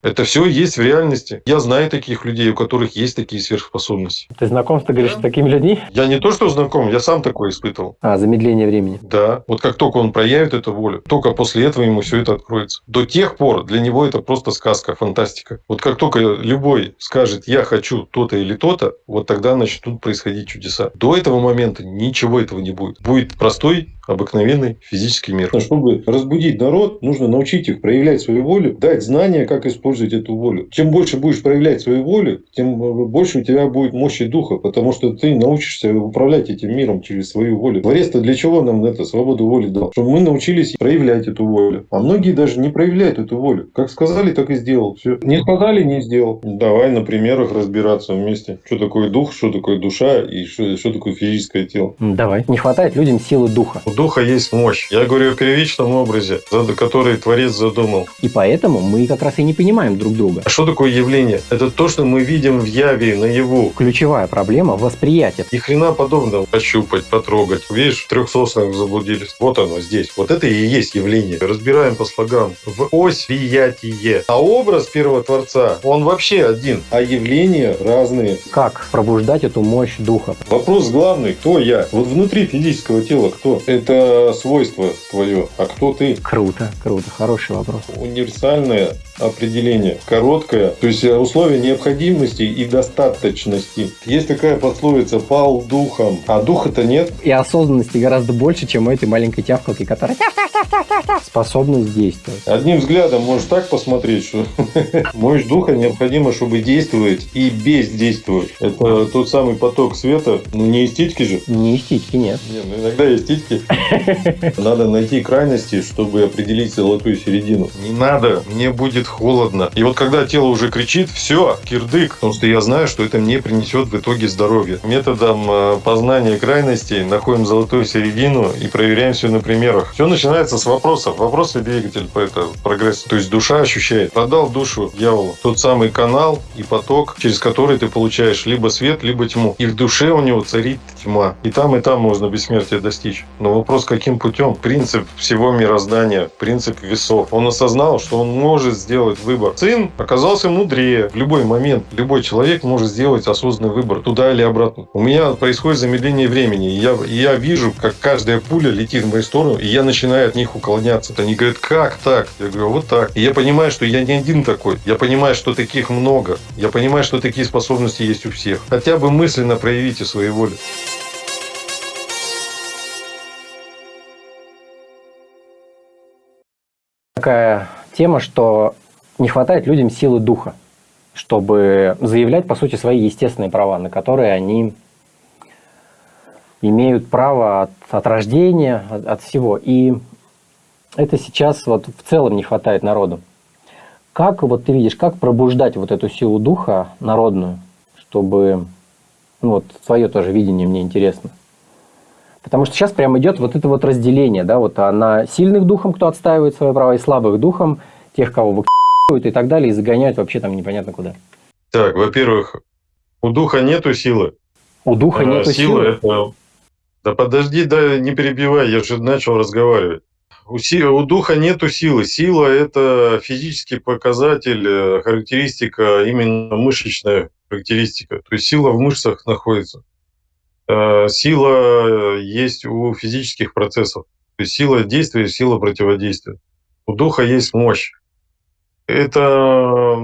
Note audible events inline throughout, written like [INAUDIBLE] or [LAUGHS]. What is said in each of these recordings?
Это все есть в реальности. Я знаю таких людей, у которых есть такие сверхспособности. Ты знаком, ты говоришь, с такими людьми? Я не то, что знаком, я сам такое испытывал. А, замедление времени. Да. Вот как только он проявит эту волю, только после этого ему все это откроется. До тех пор для него это просто сказка, фантастика. Вот как только любой скажет, я хочу то-то или то-то, вот тогда начнут происходить чудеса. До этого момента ничего этого не будет. Будет простой обыкновенный физический мир. Чтобы разбудить народ, нужно научить их проявлять свою волю, дать знания, как использовать эту волю. Чем больше будешь проявлять свою волю, тем больше у тебя будет мощи духа, потому что ты научишься управлять этим миром через свою волю. Творец-то для чего нам это свободу воли дал? Чтобы мы научились проявлять эту волю. А многие даже не проявляют эту волю. Как сказали, так и сделал. Все. Не сказали, не сделал. Давай на примерах разбираться вместе. Что такое дух, что такое душа и что, что такое физическое тело. Давай. Не хватает людям силы духа духа есть мощь. Я говорю о первичном образе, который Творец задумал. И поэтому мы как раз и не понимаем друг друга. А что такое явление? Это то, что мы видим в яве, наяву. Ключевая проблема – восприятие. И хрена подобного. Пощупать, потрогать. Видишь, в трех соснах заблудились. Вот оно здесь. Вот это и есть явление. Разбираем по слогам. В ось приятие. А образ первого Творца, он вообще один. А явления разные. Как пробуждать эту мощь духа? Вопрос главный. Кто я? Вот внутри физического тела кто? Это свойство твое, а кто ты? Круто, круто, хороший вопрос. Универсальное определение, короткое, то есть условие необходимости и достаточности. Есть такая пословица «пал духом», а духа-то нет. И осознанности гораздо больше, чем у этой маленькой тявкалки, которая способность действовать. Одним взглядом можешь так посмотреть, что [LAUGHS] мощь духа необходимо, чтобы действовать и бездействовать. Это тот самый поток света, ну не эстетики же. Не эстетики, нет. Нет, ну иногда эстетики. [LAUGHS] Надо найти крайности, чтобы определить золотую середину. Не надо, мне будет холодно. И вот когда тело уже кричит, все, кирдык, потому что я знаю, что это мне принесет в итоге здоровье. Методом э, познания крайностей находим золотую середину и проверяем все на примерах. Все начинается с вопросов. Вопросы двигатель по это прогрессу. То есть душа ощущает. Продал душу дьяволу. Тот самый канал и поток, через который ты получаешь либо свет, либо тьму. И в душе у него царит тьма. И там, и там можно бессмертия достичь. Но вопрос, каким путем? Принцип всего мироздания, принцип весов. Он осознал, что он может сделать выбор. Сын оказался мудрее. В любой момент любой человек может сделать осознанный выбор, туда или обратно. У меня происходит замедление времени. И я, и я вижу, как каждая пуля летит в мою сторону, и я начинаю от них уклоняться. Они говорят, как так? Я говорю, вот так. И я понимаю, что я не один такой. Я понимаю, что таких много. Я понимаю, что такие способности есть у всех. Хотя бы мысленно проявите свою волю. Такая тема, что не хватает людям силы духа, чтобы заявлять, по сути, свои естественные права, на которые они имеют право от, от рождения, от, от всего. И это сейчас вот в целом не хватает народу. Как вот ты видишь, как пробуждать вот эту силу духа народную, чтобы, ну вот твое тоже видение мне интересно. Потому что сейчас прямо идет вот это вот разделение, да, вот на сильных духом, кто отстаивает свои права, и слабых духом, тех, кого выкидывают и так далее, и загоняют вообще там непонятно куда. Так, во-первых, у духа нету силы. У духа а, нету силы? Это... Да подожди, да не перебивай, я же начал разговаривать. У, си... у духа нету силы. Сила – это физический показатель, э, характеристика, именно мышечная характеристика. То есть сила в мышцах находится. Э, сила есть у физических процессов. То есть сила действия и сила противодействия. У духа есть мощь. Это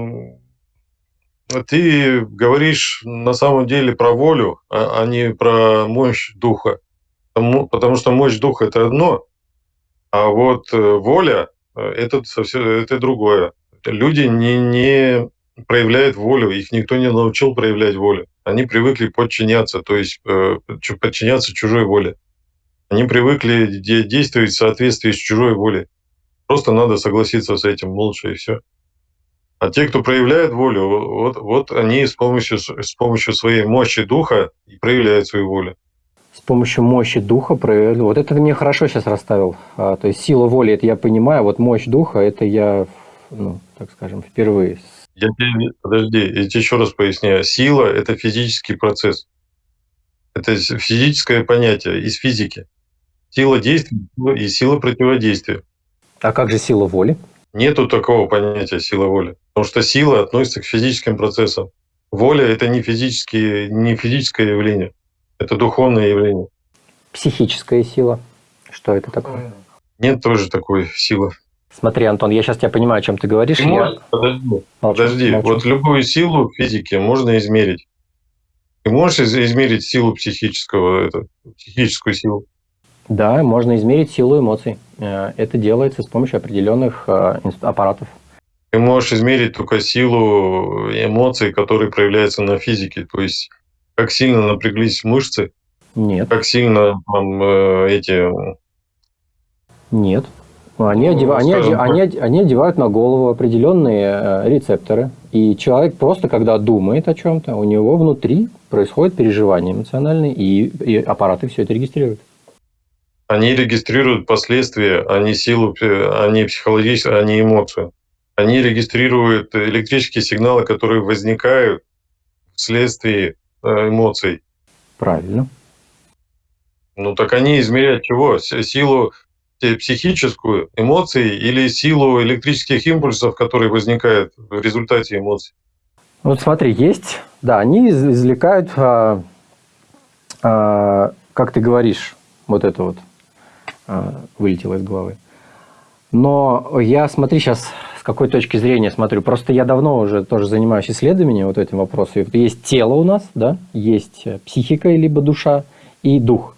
ты говоришь на самом деле про волю, а, а не про мощь духа. Потому, что мощь духа это одно, а вот э, воля э, это совсем это другое. Люди не, не проявляют волю, их никто не научил проявлять волю они привыкли подчиняться, то есть э, подчиняться чужой воле. Они привыкли действовать в соответствии с чужой волей. Просто надо согласиться с этим молча и все. А те, кто проявляет волю, вот, вот они с помощью, с помощью своей мощи духа и проявляют свою волю. С помощью мощи духа проявляют. Вот это ты мне хорошо сейчас расставил. А, то есть сила воли, это я понимаю, вот мощь духа, это я, ну, так скажем, впервые я тебе, подожди, я тебе еще раз поясняю. Сила – это физический процесс. Это физическое понятие из физики. Сила действия и сила противодействия. А как же сила воли? Нету такого понятия сила воли. Потому что сила относится к физическим процессам. Воля – это не, физические, не физическое явление, это духовное явление. Психическая сила. Что это такое? Нет тоже такой силы. Смотри, Антон, я сейчас тебя понимаю, о чем ты говоришь. Ты можешь, подожди, Молчу, подожди. молчу. вот любую силу в физике можно измерить. Ты можешь из- измерить силу психического, это, психическую силу? Да, можно измерить силу эмоций. Э, Это делается с помощью определенных э, аппаратов. Ты можешь измерить только силу эмоций, которые проявляются на физике. То есть, как сильно напряглись мышцы, Нет, как сильно там, э, эти... нет. Они, Ну, одева- они, скажем оде- они, они одевают на голову определенные рецепторы. И человек просто, когда думает о чем-то, у него внутри происходит переживание эмоциональное, и, и аппараты все это регистрируют. Они регистрируют последствия, а не силу, э, а не психологическую, а не эмоцию. Они регистрируют электрические сигналы, которые возникают вследствие э, эмоций. Правильно. Ну так они измеряют чего? Силу э, психическую, эмоции или силу электрических импульсов, которые возникают в результате эмоций? Вот смотри, есть, да, они из- извлекают, а, а, как ты говоришь, вот это вот вылетело из головы. Но я, смотри, сейчас с какой точки зрения смотрю. Просто я давно уже тоже занимаюсь исследованием вот этим вопросом. Вот есть тело у нас, да, есть э, психика, либо душа, и дух.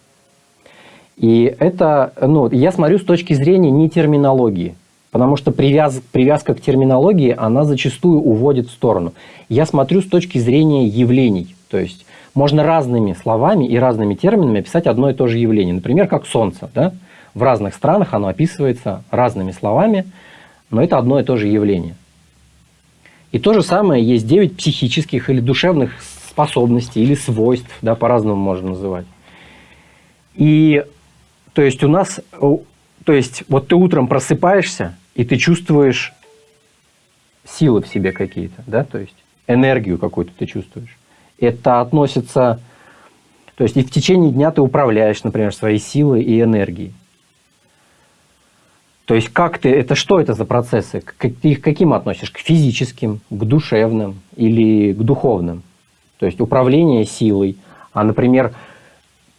И это, ну, я смотрю с точки зрения не терминологии, потому что привяз, привязка к терминологии, она зачастую уводит в сторону. Я смотрю с точки зрения явлений, то есть можно разными словами и разными терминами описать одно и то же явление. Например, как солнце, да? В разных странах оно описывается разными словами, но это одно и то же явление. И то же самое есть 9 психических или душевных способностей или свойств, да, по-разному можно называть. И то есть у нас, то есть вот ты утром просыпаешься, и ты чувствуешь силы в себе какие-то, да, то есть энергию какую-то ты чувствуешь. Это относится, то есть и в течение дня ты управляешь, например, своей силой и энергией. То есть как ты, это что это за процессы? К- Ты их каким относишь? К физическим, к душевным или к духовным? То есть управление силой, а, например,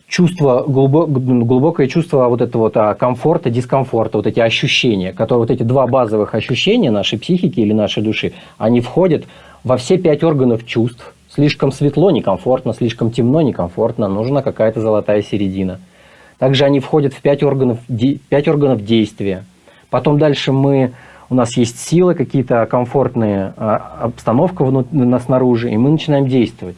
чувство, глубо- глубокое чувство вот этого вот а, комфорта, дискомфорта, вот эти ощущения, которые вот эти два базовых ощущения нашей психики или нашей души, они входят во все пять органов чувств. Слишком светло, некомфортно, слишком темно, некомфортно, нужна какая-то золотая середина. Также они входят в пять органов, пять органов действия. Потом дальше мы, у нас есть силы, какие-то комфортные, а, обстановка на- снаружи, и мы начинаем действовать.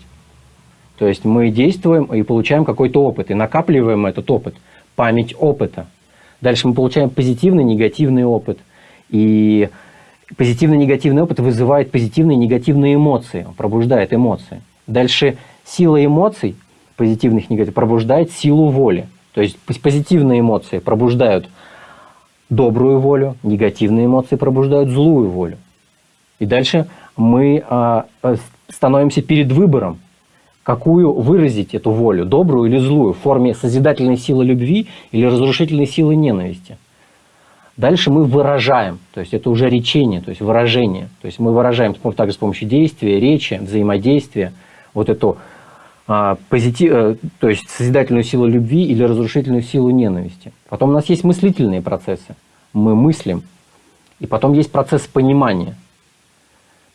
То есть мы действуем и получаем какой-то опыт, и накапливаем этот опыт, память опыта. Дальше мы получаем позитивный, негативный опыт. И позитивный, негативный опыт вызывает позитивные негативные эмоции, он пробуждает эмоции. Дальше сила эмоций, позитивных негативных, пробуждает силу воли. То есть поз- позитивные эмоции пробуждают добрую волю, негативные эмоции пробуждают злую волю. И дальше мы а, а, становимся перед выбором, какую выразить эту волю, добрую или злую, в форме созидательной силы любви или разрушительной силы ненависти. Дальше мы выражаем, то есть это уже речение, то есть выражение. То есть мы выражаем также с помощью действия, речи, взаимодействия вот эту а, позитив, э, то есть созидательную силу любви или разрушительную силу ненависти. Потом у нас есть мыслительные процессы. Мы мыслим. И потом есть процесс понимания.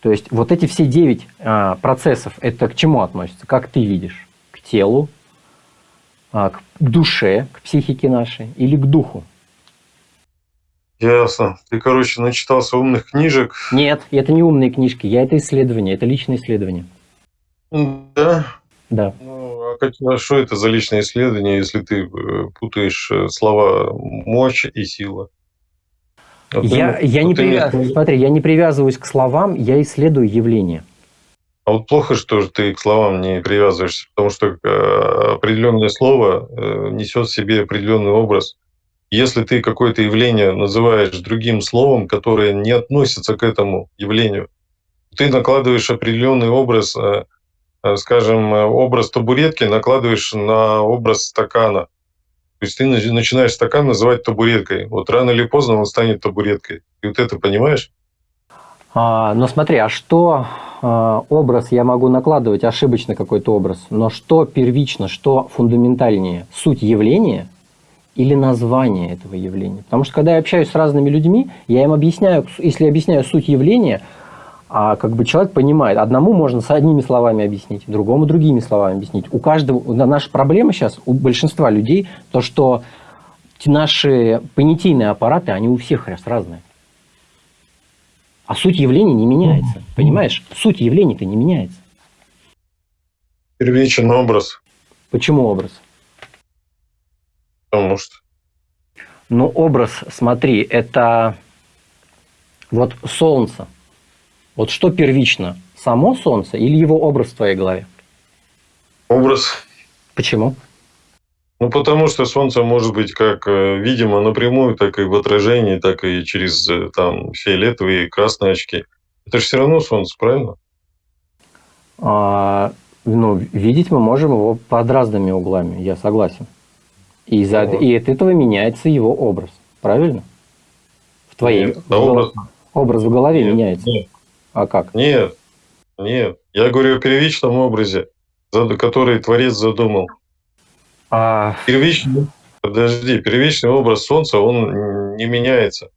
То есть вот эти все девять а, процессов, это к чему относятся? Как ты видишь? К телу, а, к душе, к психике нашей или к духу? Ясно. Ты, короче, начитался умных книжек. Нет, это не умные книжки, я это исследование, это личное исследование. М, Да. Да. Ну, а, как, а что это за личное исследование, если ты э, путаешь э, слова мощь и сила? Вот Я, я вот не привяз- Смотри, я не привязываюсь к словам, я исследую явление. А вот плохо, что ты к словам не привязываешься, потому что э, определенное слово э, несет в себе определенный образ. Если ты какое-то явление называешь другим словом, которое не относится к этому явлению, ты накладываешь определенный образ, э, скажем, образ табуретки накладываешь на образ стакана. Есть ты начинаешь стакан называть табуреткой. Вот рано или поздно он станет табуреткой. И вот это понимаешь? А, но смотри, а что а, образ я могу накладывать, ошибочно какой-то образ, но что первично, что фундаментальнее? Суть явления или название этого явления? Потому что когда я общаюсь с разными людьми, я им объясняю, если объясняю суть явления, а как бы человек понимает, одному можно с одними словами объяснить, другому другими словами объяснить. У каждого, наша проблема сейчас, у большинства людей, то, что наши понятийные аппараты, они у всех раз разные. А суть явления не меняется. Понимаешь? Суть явления-то не меняется. Первичен образ. Почему образ? Потому что. Ну, образ, смотри, это вот солнце. Вот что первично? Само солнце или его образ в твоей голове? Образ. Почему? Ну, потому что Солнце может быть как э, видимо напрямую, так и в отражении, так и через э, там фиолетовые и красные очки. Это же все равно Солнце, правильно? А, ну, видеть мы можем его под разными углами, я согласен. И, за, вот. и от этого меняется его образ, правильно? В твоей нет, в образ... образ в голове нет, меняется. Нет. А как? Нет, нет. Я говорю о первичном образе, который Творец задумал. А... Первичный, подожди, первичный образ Солнца, он не меняется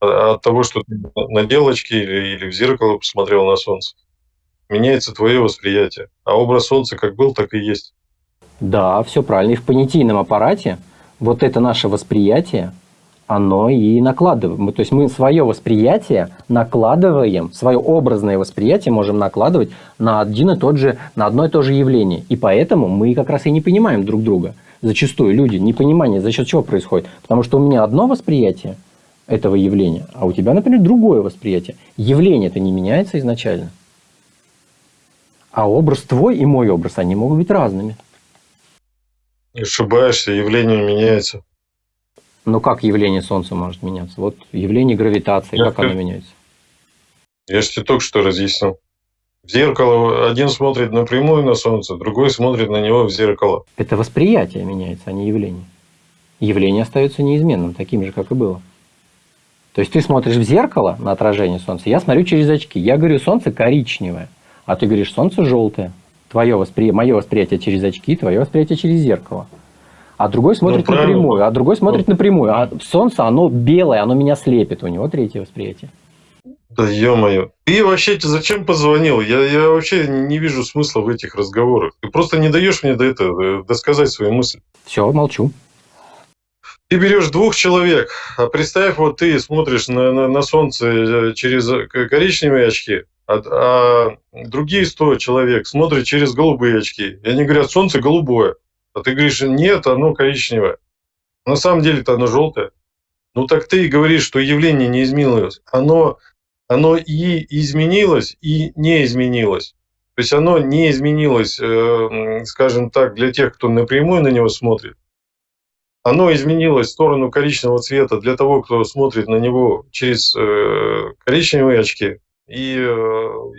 от того, что ты на делочке или, или в зеркало посмотрел на Солнце. Меняется твое восприятие. А образ Солнца как был, так и есть. Да, все правильно. И в понятийном аппарате вот это наше восприятие, оно и накладываем. То есть мы свое восприятие накладываем, свое образное восприятие можем накладывать на один и тот же, на одно и то же явление. И поэтому мы как раз и не понимаем друг друга. Зачастую люди, непонимание за счет чего происходит? Потому что у меня одно восприятие этого явления, а у тебя, например, другое восприятие. Явление это не меняется изначально. А образ твой и мой образ, они могут быть разными. Ошибаешься, явление меняется. Но как явление Солнца может меняться? Вот явление гравитации, я как оно меняется? Я же тебе только что разъяснил. В зеркало один смотрит напрямую на Солнце, другой смотрит на него в зеркало. Это восприятие меняется, а не явление. Явление остается неизменным, таким же, как и было. То есть ты смотришь в зеркало на отражение Солнца, я смотрю через очки. Я говорю, Солнце коричневое, а ты говоришь, Солнце желтое. Твое воспри... Мое восприятие через очки, твое восприятие через зеркало а другой смотрит ну, напрямую, а другой смотрит ну, напрямую. А солнце, оно белое, оно меня слепит, у него третье восприятие. Да ё-моё. Ты вообще зачем позвонил? Я, я вообще не вижу смысла в этих разговорах. Ты просто не даешь мне до этого досказать свои мысли. Все, молчу. Ты берешь двух человек, а представь, вот ты смотришь на, на, на солнце э, через коричневые очки, а, а другие сто человек смотрят через голубые очки. И они говорят, солнце голубое. А ты говоришь, нет, оно коричневое. На самом деле-то оно желтое. Ну так ты говоришь, что явление не изменилось. Оно, оно и изменилось, и не изменилось. То есть оно не изменилось, э, скажем так, для тех, кто напрямую на него смотрит. Оно изменилось в сторону коричневого цвета для того, кто смотрит на него через э, коричневые очки. И э,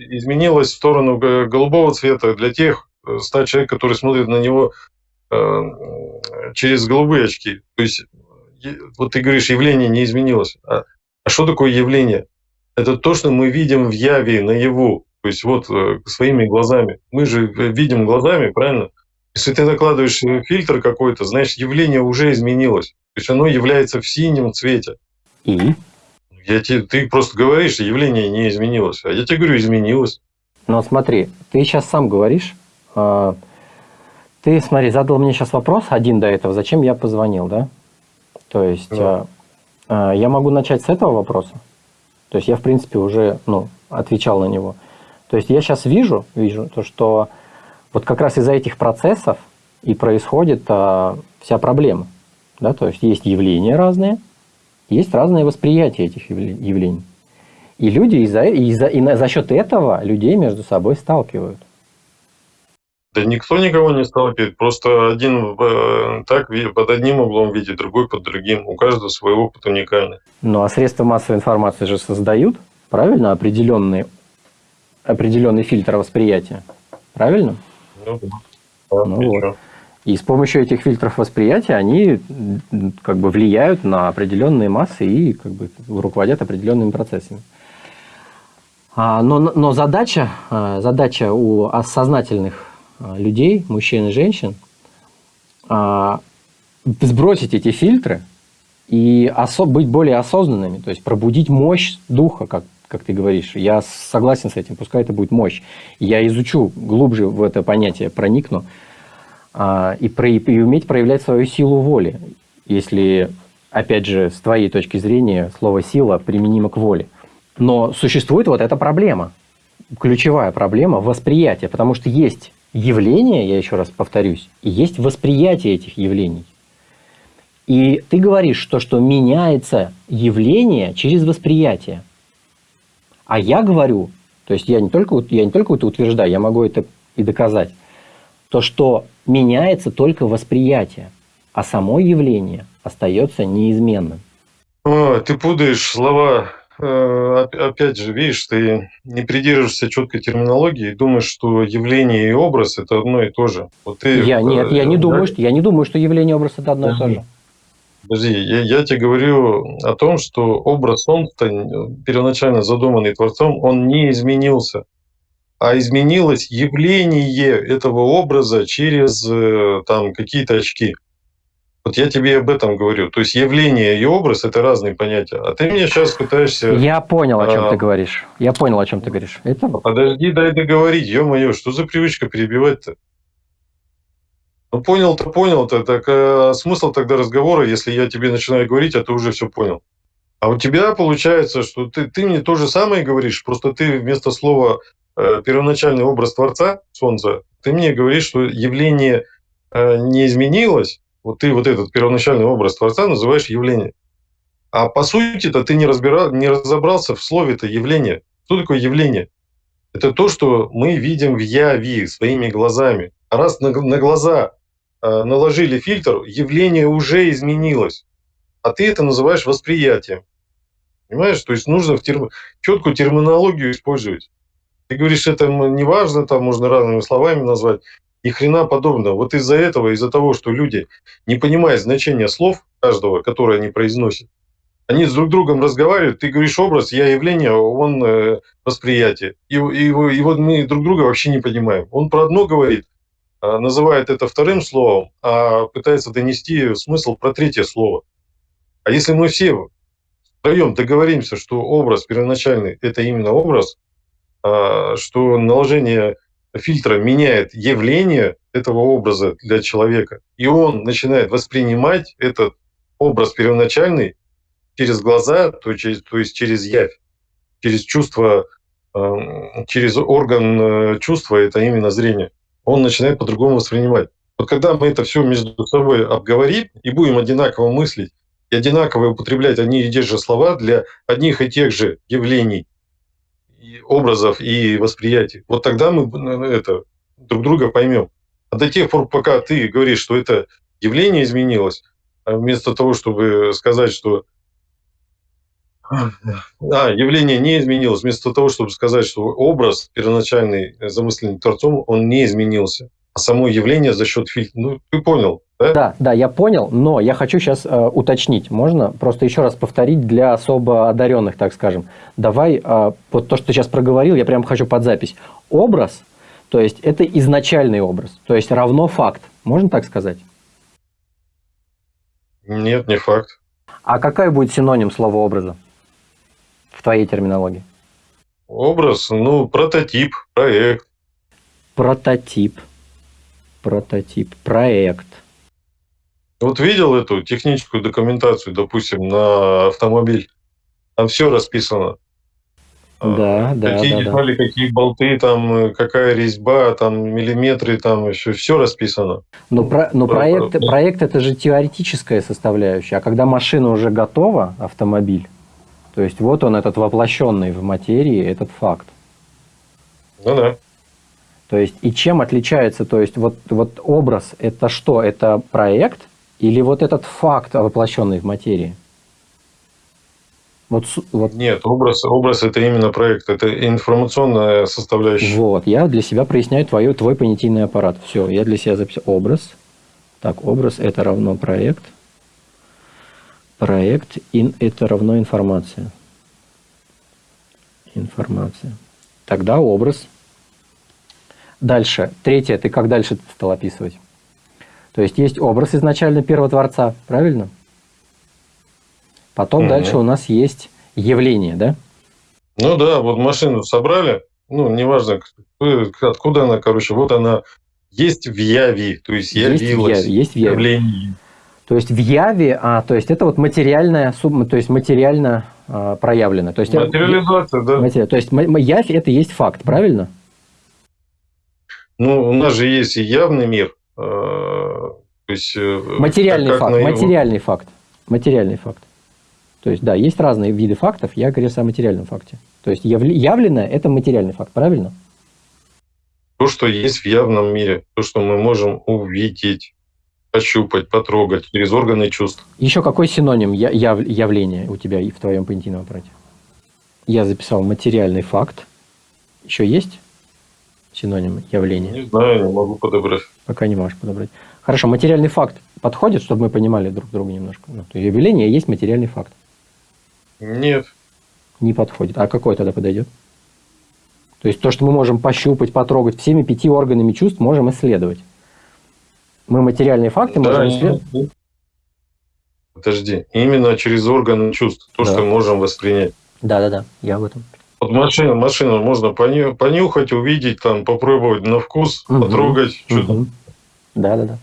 изменилось в сторону голубого цвета для тех 100 человек, которые смотрят на него через голубые очки. То есть, вот ты говоришь, явление не изменилось. А, а что такое явление? Это то, что мы видим в яве, наяву. То есть вот э, своими глазами. Мы же видим глазами, правильно? Если ты накладываешь фильтр какой-то, значит, явление уже изменилось. То есть оно является в синем цвете. И? Я тебе, ты просто говоришь, явление не изменилось. А я тебе говорю, изменилось. Но смотри, ты сейчас сам говоришь, а, ты, смотри, задал мне сейчас вопрос один до этого, зачем я позвонил, да? То есть да. э, э, я могу начать с этого вопроса. То есть я, в принципе, уже ну, отвечал на него. То есть я сейчас вижу, вижу то, что вот как раз из-за этих процессов и происходит э, вся проблема. Да? То есть есть явления разные, есть разное восприятие этих явлений. И люди из-за, из-за, и за счет этого людей между собой сталкивают. Да никто никого не сталкивает, просто один э, так под одним углом видит, другой под другим. У каждого свой опыт уникальный. Ну а средства массовой информации же создают, правильно, определенный, определенный фильтр восприятия. Правильно? Ну, да. Ну, вот. И с помощью этих фильтров восприятия они как бы влияют на определенные массы и как бы руководят определенными процессами. А, но, но задача, а, задача у сознательных а, людей, мужчин и женщин, сбросить эти фильтры и быть более осознанными, то есть пробудить мощь духа, как, как ты говоришь. Я согласен с этим, пускай это будет мощь. Я изучу глубже в это понятие, проникну и, про, и уметь проявлять свою силу воли, если, опять же, с твоей точки зрения, слово «сила» применимо к воле – но существует вот эта проблема, ключевая проблема восприятия, потому что есть явления, я еще раз повторюсь, и есть восприятие этих явлений. И ты говоришь, то, что меняется явление через восприятие. А я говорю, то есть я не только, я не только это утверждаю, я могу это и доказать, то, что меняется только восприятие, а само явление остается неизменным. О, ты путаешь слова опять же, видишь, ты не придерживаешься четкой терминологии и думаешь, что явление и образ это одно и то же. Вот ты, я, нет, я не, да? думаю, что, я не думаю, что явление и образ это одно и то же. Подожди, я, я тебе говорю о том, что образ он первоначально задуманный Творцом, он не изменился, а изменилось явление этого образа через э, там какие-то очки. Вот я тебе об этом говорю. То есть явление и образ – это разные понятия. А ты мне сейчас пытаешься… Я понял, о чем а... ты говоришь. Я понял, о чем ты говоришь. Это... Подожди, дай договорить. Ё-моё, что за привычка перебивать-то? Ну, понял-то, понял-то. Так а смысл тогда разговора, если я тебе начинаю говорить, а ты уже все понял? А у тебя получается, что ты, ты мне то же самое говоришь, просто ты вместо слова э, первоначальный образ Творца, Солнца, ты мне говоришь, что явление э, не изменилось, вот ты вот этот первоначальный образ Творца называешь явление. А по сути-то ты не, разбирал, не разобрался в слове-то явление. Что такое явление? Это то, что мы видим в яви своими глазами. А раз на, на глаза э, наложили фильтр, явление уже изменилось. А ты это называешь восприятием. Понимаешь? То есть нужно в терм... четкую терминологию использовать. Ты говоришь, это не важно, там можно разными словами назвать и хрена подобного. Вот из-за этого, из-за того, что люди не понимают значения слов каждого, которые они произносят, они с друг другом разговаривают, ты говоришь образ, я явление, он э, восприятие. И, и, и вот мы друг друга вообще не понимаем. Он про одно говорит, э, называет это вторым словом, а пытается донести смысл про третье слово. А если мы все втроем договоримся, что образ первоначальный – это именно образ, э, что наложение фильтра меняет явление этого образа для человека, и он начинает воспринимать этот образ первоначальный через глаза, то, через, то есть через явь, через чувство, эм, через орган э, чувства, это именно зрение. Он начинает по-другому воспринимать. Вот когда мы это все между собой обговорим и будем одинаково мыслить, и одинаково употреблять одни и те же слова для одних и тех же явлений, образов и восприятий. Вот тогда мы ну, это, друг друга поймем. А до тех пор, пока ты говоришь, что это явление изменилось, а вместо того, чтобы сказать, что а, явление не изменилось, вместо того, чтобы сказать, что образ первоначальный, замысленный Творцом, он не изменился, а само явление за счет фильтра. Ну, ты понял, да? Да, да, я понял, но я хочу сейчас э, уточнить. Можно просто еще раз повторить для особо одаренных, так скажем. Давай, э, вот то, что ты сейчас проговорил, я прям хочу под запись. Образ, то есть это изначальный образ, то есть равно факт. Можно так сказать? Нет, не факт. А какая будет синоним слова образа в твоей терминологии? Образ, ну, прототип, проект. Прототип, прототип, проект. Вот видел эту техническую документацию, допустим, на автомобиль? Там все расписано. А, да, да, какие да, детали, да. какие болты, там, какая резьба, там, миллиметры, там еще все расписано. Но, про, но проект, проект это же теоретическая составляющая, а когда машина уже готова, автомобиль, то есть вот он этот воплощенный в материи, этот факт. Ну да. То есть и чем отличается, то есть вот, вот образ это что? Это проект или вот этот факт, воплощенный в материи? Вот, вот. Нет, образ, образ это именно проект, это информационная составляющая. Вот, я для себя проясняю твою, твой понятийный аппарат. Все, я для себя записал образ, Так, образ это равно проект. Проект in это равно информация. Информация. Тогда образ. Дальше. Третье. Ты как дальше стал описывать? То есть есть образ изначально первого творца, правильно? Потом угу. дальше у нас есть явление, да? Ну да, вот машину собрали, ну, неважно, откуда она, короче, вот она есть в Яви, то есть явилась. Есть в Яви. Есть в. Явление. То есть в Яви, а, то есть это вот материальная то есть материально а, проявлено. То есть Материализация, да. Матери... То есть Явь это есть факт, правильно? Ну, у нас же есть и явный мир. То есть, э, материальный факт, его... материальный факт. Материальный факт. То есть, да, есть разные виды фактов, я говорю о материальном факте. То есть, явленное – это материальный факт, правильно? То, что есть в явном мире, то, что мы можем увидеть, пощупать, потрогать через органы чувств. Еще какой синоним яв явления у тебя и в твоем понятийном аппарате? Я записал материальный факт. Еще есть синоним явления? Не знаю, не могу подобрать. Пока не можешь подобрать. Хорошо, материальный факт подходит, чтобы мы понимали друг друга немножко? Ну, то явление есть материальный факт. Нет. Не подходит. А какой тогда подойдет? То есть то, что мы можем пощупать, потрогать, всеми пяти органами чувств можем исследовать. Мы материальные факты да, можем исследовать. Подожди, именно через органы чувств, то, да. что мы можем воспринять. Да, да, да, я об этом. Вот машину, машину можно понюхать, увидеть, там, попробовать на вкус, угу. потрогать. Угу. Да, да, да.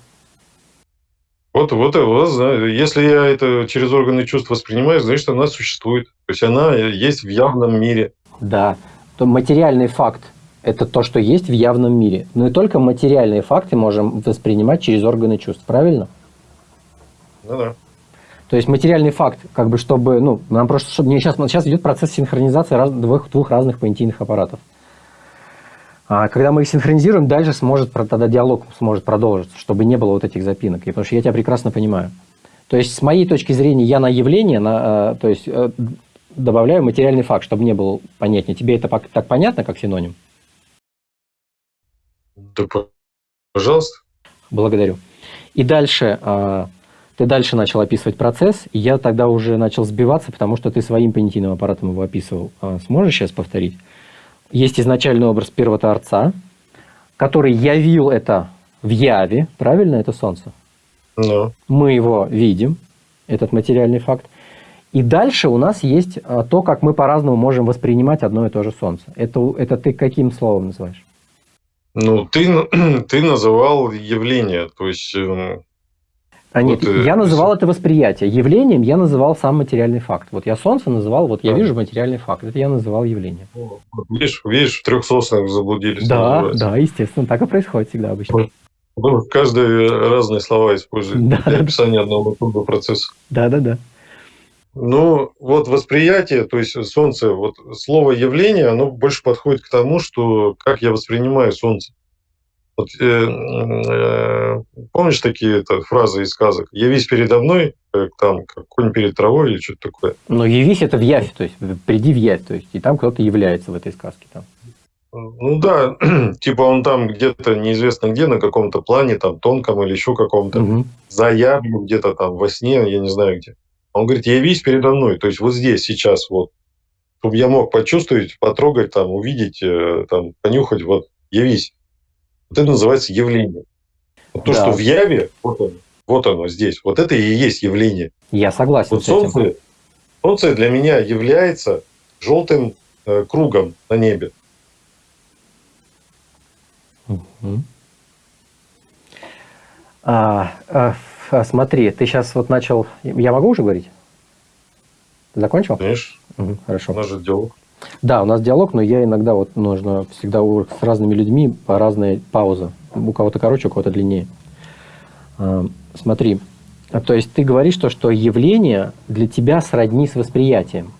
Вот, вот, вот, если я это через органы чувств воспринимаю, значит, она существует. То есть она есть в явном мире. Да, то материальный факт – это то, что есть в явном мире. Но и только материальные факты можем воспринимать через органы чувств, правильно? Ну да. То есть материальный факт, как бы чтобы, ну, нам просто, чтобы сейчас, сейчас идет процесс синхронизации раз, двух, двух разных понятийных аппаратов. А когда мы их синхронизируем, дальше сможет, тогда диалог сможет продолжиться, чтобы не было вот этих запинок. И потому что я тебя прекрасно понимаю. То есть, с моей точки зрения, я на явление, на, э, то есть, э, добавляю материальный факт, чтобы не было понятнее. Тебе это так понятно, как синоним? Да, пожалуйста. Благодарю. И дальше, а, ты дальше начал описывать процесс, и я тогда уже начал сбиваться, потому что ты своим понятийным аппаратом его описывал. Сможешь сейчас повторить? Есть изначальный образ первого Творца, который явил это в Яве, правильно, это Солнце? No. Мы его видим, этот материальный факт. И дальше у нас есть а, то, как мы по-разному можем воспринимать одно и то же Солнце. Это, это ты каким словом называешь? Ну, ты, [CLEARS THROAT] ты называл явление, то есть эм, а нет, вот, я называл это восприятие. Явлением я называл сам материальный факт. Вот я Солнце называл, вот я вижу материальный факт. Это я называл явлением. Видишь, видишь, в трехсосных заблудились. Да, да, естественно, так и происходит всегда обычно. Ну, каждый разные слова использует да, для описания одного и того процесса. Да, да, да. Ну, вот восприятие, то есть Солнце, вот слово явление, оно больше подходит к тому, что как я воспринимаю Солнце. Вот, э, э, помнишь такие это, фразы из сказок? «Явись передо мной, как, там, как конь перед травой» или что-то такое? Но «явись» – это в явь, то есть «приди в явь», то есть и там кто-то является в этой сказке. Там. Ну да, [CLEARS THROAT] типа он там где-то неизвестно где, на каком-то плане, там тонком или еще каком-то, угу. за явью где-то там во сне, я не знаю где. Он говорит, явись передо мной, то есть вот здесь, сейчас, вот, чтобы я мог почувствовать, потрогать, там, увидеть, э, там, понюхать, вот, явись. Вот это называется явление. Вот то, да. что в яве, вот оно, вот оно здесь, вот это и есть явление. Я согласен вот с солнце, этим. Солнце для меня является желтым э, кругом на небе. Угу. А, а, смотри, ты сейчас вот начал... Я могу уже говорить? Закончил? Конечно. Угу, хорошо. У нас же диалог. Да, у нас диалог, но я иногда вот нужно всегда с разными людьми по разной паузы. У кого-то короче, у кого-то длиннее. А, смотри, то есть ты говоришь то, что явление для тебя сродни с восприятием.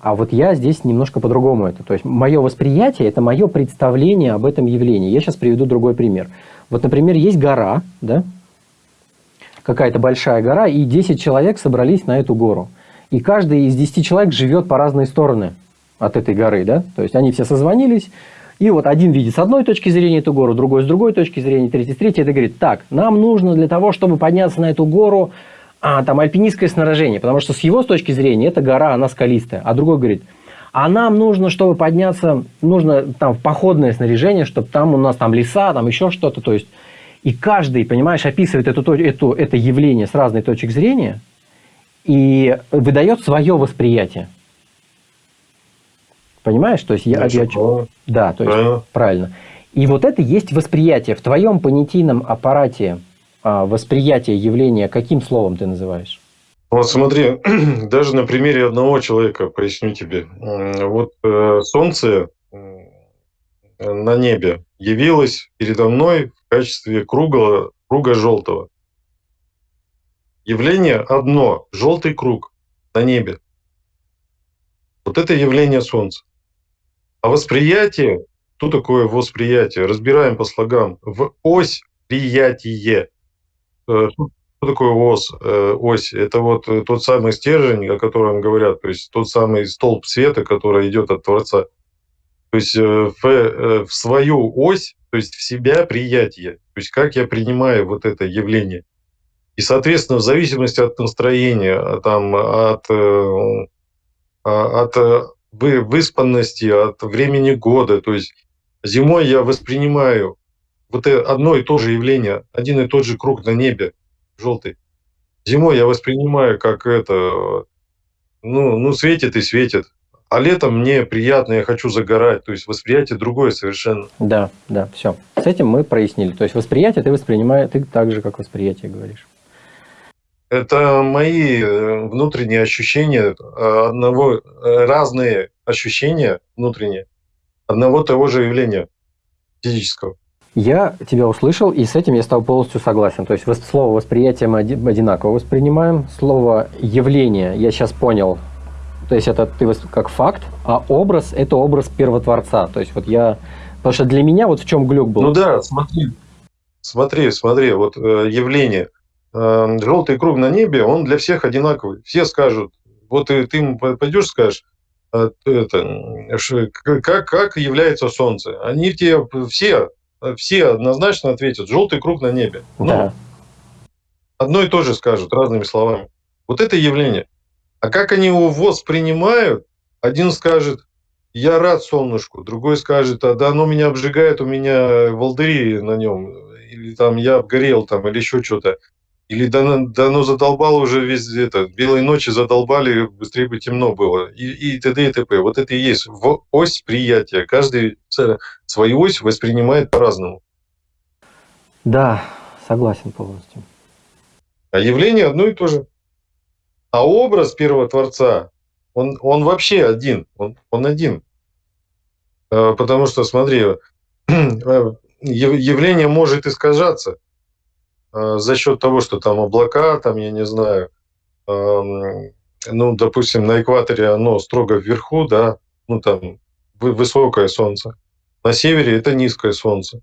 А вот я здесь немножко по-другому это. То есть мое восприятие – это мое представление об этом явлении. Я сейчас приведу другой пример. Вот, например, есть гора, да? какая-то большая гора, и 10 человек собрались на эту гору. И каждый из 10 человек живет по разные стороны от этой горы, да, то есть они все созвонились, и вот один видит с одной точки зрения эту гору, другой с другой точки зрения, третий с третьей. Это говорит, так, нам нужно для того, чтобы подняться на эту гору, а, там альпинистское снаряжение, потому что с его с точки зрения эта гора, она скалистая. А другой говорит, а нам нужно, чтобы подняться, нужно там походное снаряжение, чтобы там у нас там леса, там еще что-то. То есть, и каждый, понимаешь, описывает эту, эту, это явление с разной точек зрения и выдает свое восприятие. Понимаешь? То есть я, я, да, то есть правильно. правильно. И вот это есть восприятие. В твоем понятийном аппарате а, восприятие явления каким словом ты называешь? Вот смотри, [CLEARS THROAT] даже на примере одного человека поясню тебе. Вот э, Солнце на небе явилось передо мной в качестве круга, круга желтого. Явление одно – желтый круг на небе. Вот это явление Солнца. А восприятие, что такое восприятие? Разбираем по слогам. В ось приятие. Э, что такое ось? Э, ось? Это вот э, тот самый стержень, о котором говорят, то есть тот самый столб света, который идет от Творца. То есть в, в свою ось, то есть в себя приятие. То есть как я принимаю вот это явление. И, соответственно, в зависимости от настроения, там, от, от выспанности, от времени года. То есть зимой я воспринимаю вот одно и то же явление, один и тот же круг на небе, желтый. Зимой я воспринимаю как это, ну, ну светит и светит. А летом мне приятно, я хочу загорать. То есть восприятие другое совершенно. Да, да, все. С этим мы прояснили. То есть восприятие ты воспринимаешь, ты так же, как восприятие говоришь. Это мои э, внутренние ощущения э, одного, э, разные ощущения внутренние одного того же явления физического. Я тебя услышал, и с этим я стал полностью согласен. То есть слово восприятие мы одинаково воспринимаем. Слово явление я сейчас понял. То есть это ты как факт, а образ – это образ первотворца. То есть вот я… Потому что для меня вот в чем глюк был. Ну да, смотри, смотри, смотри, вот явление – Эм, желтый круг на небе, он для всех одинаковый. Все скажут, вот ты, ты ему пойдешь, скажешь, э, это, как, как является Солнце. Они тебе все, все однозначно ответят, желтый круг на небе. Ну, да. одно и то же скажут, разными словами. Вот это явление. А как они его воспринимают, один скажет, я рад солнышку, другой скажет, а да оно меня обжигает, у меня волдыри на нем, или там я обгорел, там, или еще что-то. Или да, да ну задолбало уже везде это, белые ночи задолбали, быстрее бы темно было. И, и т.д. и т.п. Вот это и есть в ось приятия. Каждый свою ось воспринимает по-разному. Да, согласен полностью. А явление одно и то же. А образ первого Творца, он, он вообще один. Он, он один. А, потому что, смотри, [CLEARS THROAT] явление может искажаться. Э, за счет того, что там облака, там, я не знаю, эм, ну, допустим, на экваторе оно строго вверху, да, ну, там, высокое солнце. На севере это низкое солнце.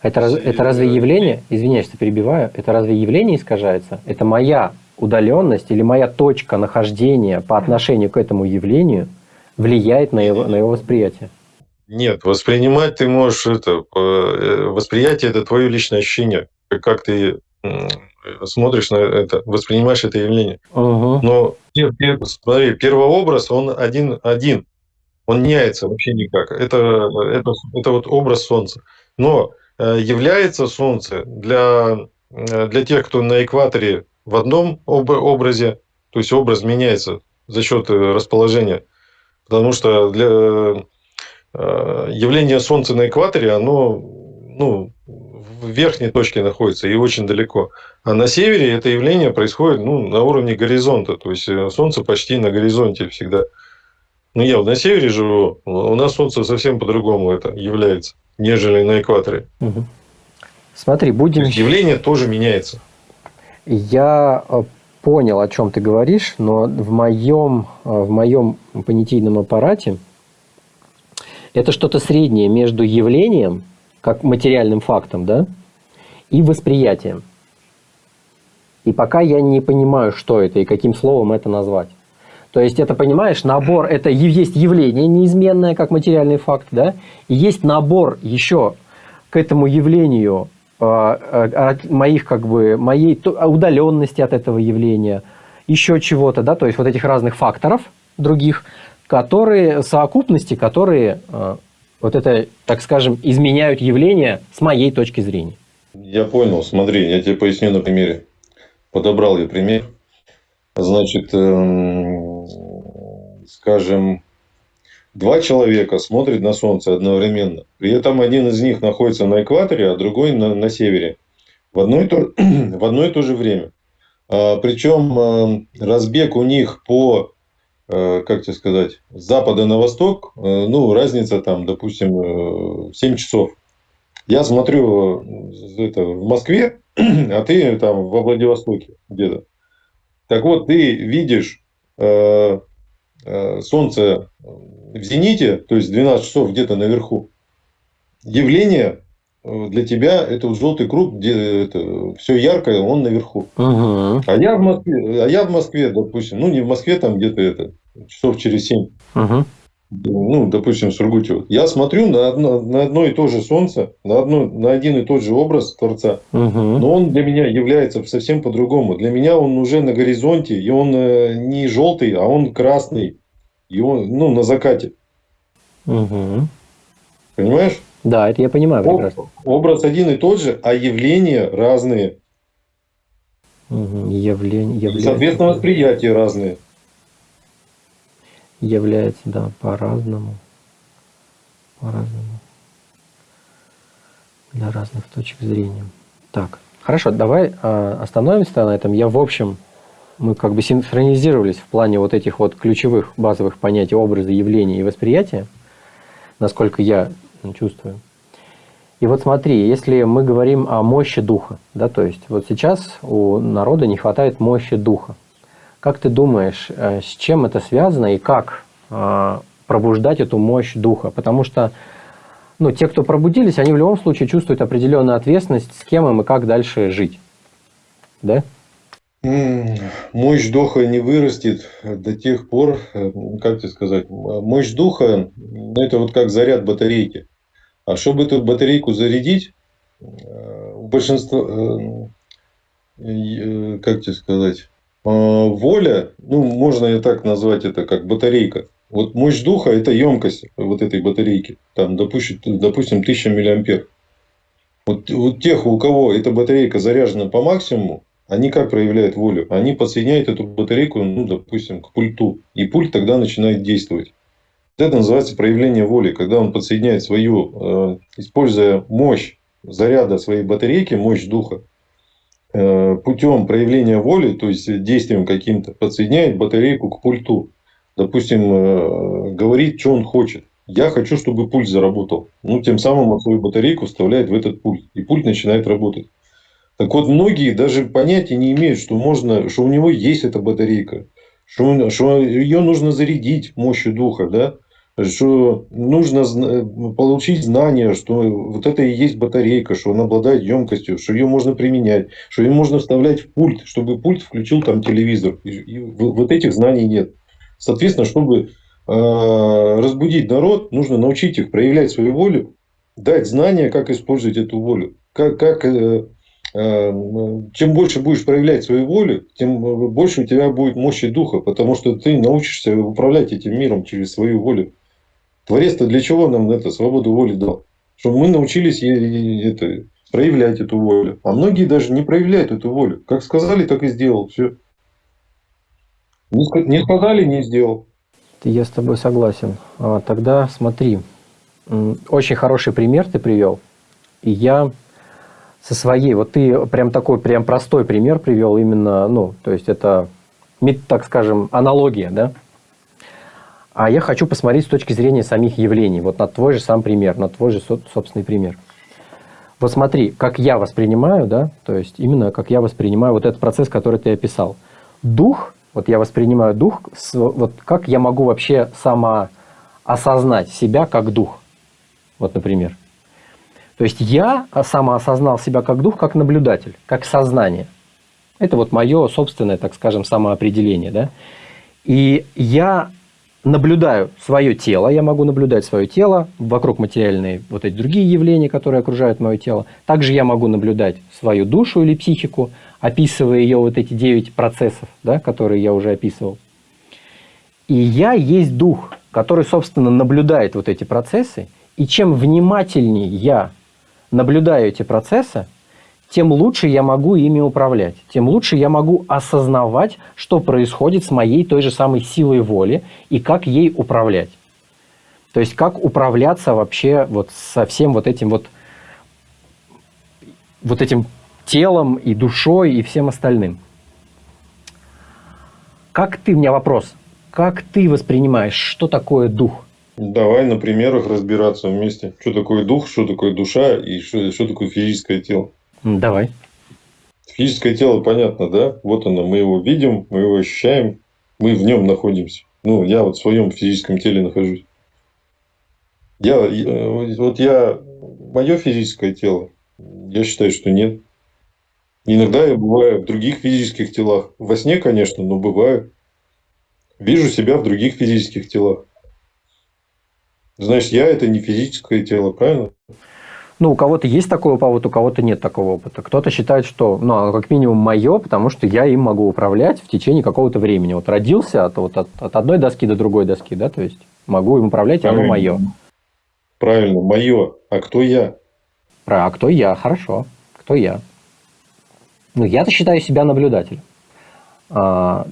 Это, раз, это разве явление, извиняюсь, что перебиваю, это разве явление искажается? Это моя удаленность или моя точка нахождения по отношению к этому явлению влияет на его, на его восприятие? Нет, воспринимать ты можешь это, э, восприятие это твое личное ощущение, как ты смотришь на это, воспринимаешь это явление. Угу. Но смотри, первый образ, он один, один. Он не меняется вообще никак. Это, это, это вот образ Солнца. Но э, является Солнце для, э, для тех, кто на экваторе в одном об, образе, то есть образ меняется за счет э, расположения. Потому что для явления Солнца на экваторе, оно ну, в верхней точке находится и очень далеко. А на севере это явление происходит ну, на уровне горизонта. То есть э, Солнце почти на горизонте всегда. Ну, я вот на севере живу, у нас Солнце совсем по-другому это является, нежели на экваторе. Угу. Смотри, будем... То есть явление тоже меняется. Я э, понял, о чем ты говоришь, но в моем, э, в моем понятийном аппарате это что-то среднее между явлением как материальным фактом, да, и восприятием. И пока я не понимаю, что это и каким словом это назвать. То есть это, понимаешь, набор, это есть явление неизменное, как материальный факт, да, и есть набор еще к этому явлению э, моих, как бы, моей удаленности от этого явления, еще чего-то, да, то есть вот этих разных факторов других, которые, совокупности, которые э, вот это, так скажем, изменяют явление с моей точки зрения. Я понял, смотри, я тебе поясню на примере. Подобрал я пример. Значит, эм, скажем, два человека смотрят на Солнце одновременно. При этом один из них находится на экваторе, а другой на, на севере. В одно, и то, [CLEARS THROAT] в одно и то же время. А, причем эм, разбег у них по, э, как тебе сказать, с запада на восток, э, ну, разница там, допустим, 7 э, часов. Я смотрю это, в Москве, [CLEARS THROAT] а ты там во Владивостоке где-то. Так вот, ты видишь э, э, Солнце в зените, то есть 12 часов где-то наверху. Явление э, для тебя это вот желтый круг, где это все яркое, он наверху. Угу. А я в Москве, а я в Москве, допустим, ну не в Москве, там где-то это часов через 7. Угу ну, допустим, в Сургуте, я смотрю на одно, на одно и то же солнце, на, одно, на один и тот же образ Творца, угу. но он для меня является совсем по-другому. Для меня он уже на горизонте, и он э, не желтый, а он красный, и он, ну, на закате. Угу. Понимаешь? Да, это я понимаю прекрасно. Образ один и тот же, а явления разные. Угу. Явление, явление. Соответственно, восприятия разные является, да, по-разному, по-разному, для разных точек зрения. Так, хорошо, давай э, остановимся на этом. Я, в общем, мы как бы синхронизировались в плане вот этих вот ключевых базовых понятий образа, явления и восприятия, насколько я чувствую. И вот смотри, если мы говорим о мощи духа, да, то есть вот сейчас у народа не хватает мощи духа. Как ты думаешь, э, с чем это связано и как э, пробуждать эту мощь духа? Потому что ну, те, кто пробудились, они в любом случае чувствуют определенную ответственность, с кем им и как дальше жить. Да? Мощь духа не вырастет до тех пор, э, как тебе сказать, мощь духа, ну, это вот как заряд батарейки. А чтобы эту батарейку зарядить, у большинства, как тебе сказать, воля, ну, можно и так назвать это, как батарейка. Вот мощь духа – это емкость вот этой батарейки. Там, допустим, допустим 1000 миллиампер. Вот у тех, у кого эта батарейка заряжена по максимуму, они как проявляют волю? Они подсоединяют эту батарейку, ну, допустим, к пульту. И пульт тогда начинает действовать. Это называется проявление воли. Когда он подсоединяет свою, э, используя мощь заряда своей батарейки, мощь духа, Э, путем проявления воли, то есть действием каким-то, подсоединяет батарейку к пульту. Допустим, э, говорит, что он хочет. Я хочу, чтобы пульт заработал. Ну, тем самым он свою батарейку вставляет в этот пульт. И пульт начинает работать. Так вот, многие даже понятия не имеют, что, можно, что у него есть эта батарейка. Что, что ее нужно зарядить мощью духа. Да? Что нужно получить знание, что вот это и есть батарейка, что она обладает емкостью, что ее можно применять, что ее можно вставлять в пульт, чтобы пульт включил там телевизор. И вот этих знаний нет. Соответственно, чтобы а, разбудить народ, нужно научить их проявлять свою волю, дать знания, как использовать эту волю. Как, как, э, э, чем больше будешь проявлять свою волю, тем больше у тебя будет мощи духа, потому что ты научишься управлять этим миром через свою волю. Творец-то для чего нам это свободу воли дал? Чтобы мы научились это, проявлять эту волю. А многие даже не проявляют эту волю. Как сказали, так и сделал. Все. Не сказали, не сделал. Я с тобой согласен. А, тогда смотри. Очень хороший пример ты привел. И я со своей, вот ты прям такой, прям простой пример привел именно, ну, то есть это, так скажем, аналогия, да? А я хочу посмотреть с точки зрения самих явлений, вот на твой же сам пример, на твой же собственный пример. Вот смотри, как я воспринимаю, да, то есть именно как я воспринимаю вот этот процесс, который ты описал. Дух, вот я воспринимаю дух, вот как я могу вообще самоосознать себя как дух, вот, например. То есть я самоосознал себя как дух, как наблюдатель, как сознание. Это вот мое собственное, так скажем, самоопределение, да. И я наблюдаю свое тело, я могу наблюдать свое тело, вокруг материальные вот эти другие явления, которые окружают мое тело. Также я могу наблюдать свою душу или психику, описывая ее вот эти девять процессов, да, которые я уже описывал. И я есть дух, который, собственно, наблюдает вот эти процессы. И чем внимательнее я наблюдаю эти процессы, тем лучше я могу ими управлять, тем лучше я могу осознавать, что происходит с моей той же самой силой воли и как ей управлять. То есть как управляться вообще вот со всем вот этим вот, вот этим телом и душой и всем остальным. Как ты, у меня вопрос, как ты воспринимаешь, что такое дух? Давай на примерах разбираться вместе. Что такое дух, что такое душа и что, что такое физическое тело. Давай. Физическое тело понятно, да? Вот оно, мы его видим, мы его ощущаем, мы в нем находимся. Ну, я вот в своем физическом теле нахожусь. Я, вот я, мое физическое тело, я считаю, что нет. Иногда я бываю в других физических телах. Во сне, конечно, но бываю. Вижу себя в других физических телах. Значит, я это не физическое тело, правильно? Ну, у кого-то есть такой опыт, у кого-то нет такого опыта. Кто-то считает, что, ну, как минимум мое, потому что я им могу управлять в течение какого-то времени. Вот родился от, вот, от, от одной доски до другой доски, да, то есть могу им управлять, и оно мое. Правильно, мое. А кто я? Про, а кто я? Хорошо. Кто я? Ну, я-то считаю себя наблюдателем. А,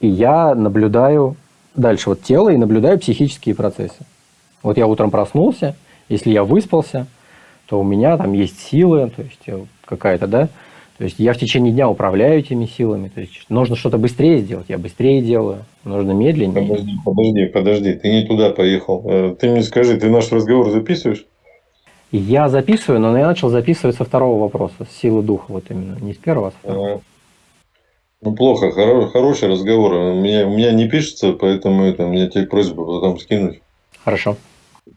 и я наблюдаю дальше вот тело и наблюдаю психические процессы. Вот я утром проснулся, если я выспался – то у меня там есть силы, то есть э, какая-то, да, то есть я в течение дня управляю этими силами. То есть нужно что-то быстрее сделать, я быстрее делаю. Нужно медленнее. Подожди, подожди, подожди, ты не туда поехал. Э, ты мне скажи, ты наш разговор записываешь? Я записываю, но я начал записывать со второго вопроса, с силы духа, вот именно, не с первого, а с второго. Ну, плохо, хоро хороший разговор. У меня, у меня не пишется, поэтому это, у меня тебе просьба потом скинуть. Хорошо.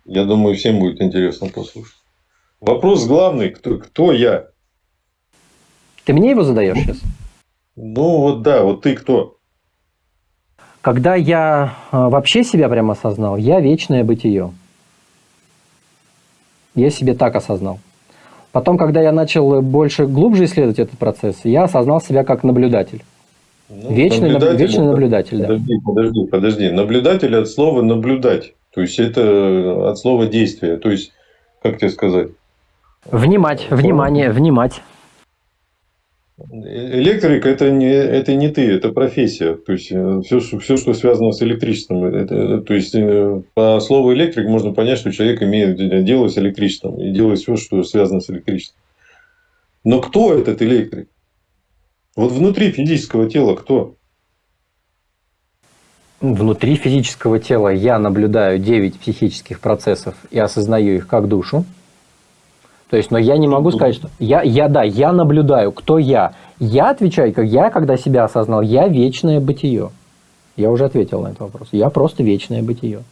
Я думаю, всем будет интересно послушать. Вопрос главный, кто, кто я? Ты мне его задаешь сейчас? Ну вот да, вот ты кто? Когда я а, вообще себя прямо осознал, я вечное бытие. Я себе так осознал. Потом, когда я начал больше, глубже исследовать этот процесс, я осознал себя как наблюдатель. Ну, вечный наблюдатель, вечный наблюдатель, да. Подожди, подожди, подожди. Наблюдатель от слова наблюдать. То есть это от слова действия. То есть, как тебе сказать? Внимать, внимание, внимать. Электрик это не, это не ты, это профессия. То есть все, э, все, что связано с электричеством. Это, то есть э, по слову электрик можно понять, что человек имеет дело с электричеством и делает все, что связано с электричеством. Но кто этот электрик? Вот внутри физического тела кто? Внутри физического тела я наблюдаю 9 психических процессов и осознаю их как душу. То есть, но я не могу сказать, что я, я, да, я наблюдаю, кто я. Я отвечаю, как я, когда себя осознал, я вечное бытие. Я уже ответил на этот вопрос. Я просто вечное бытие.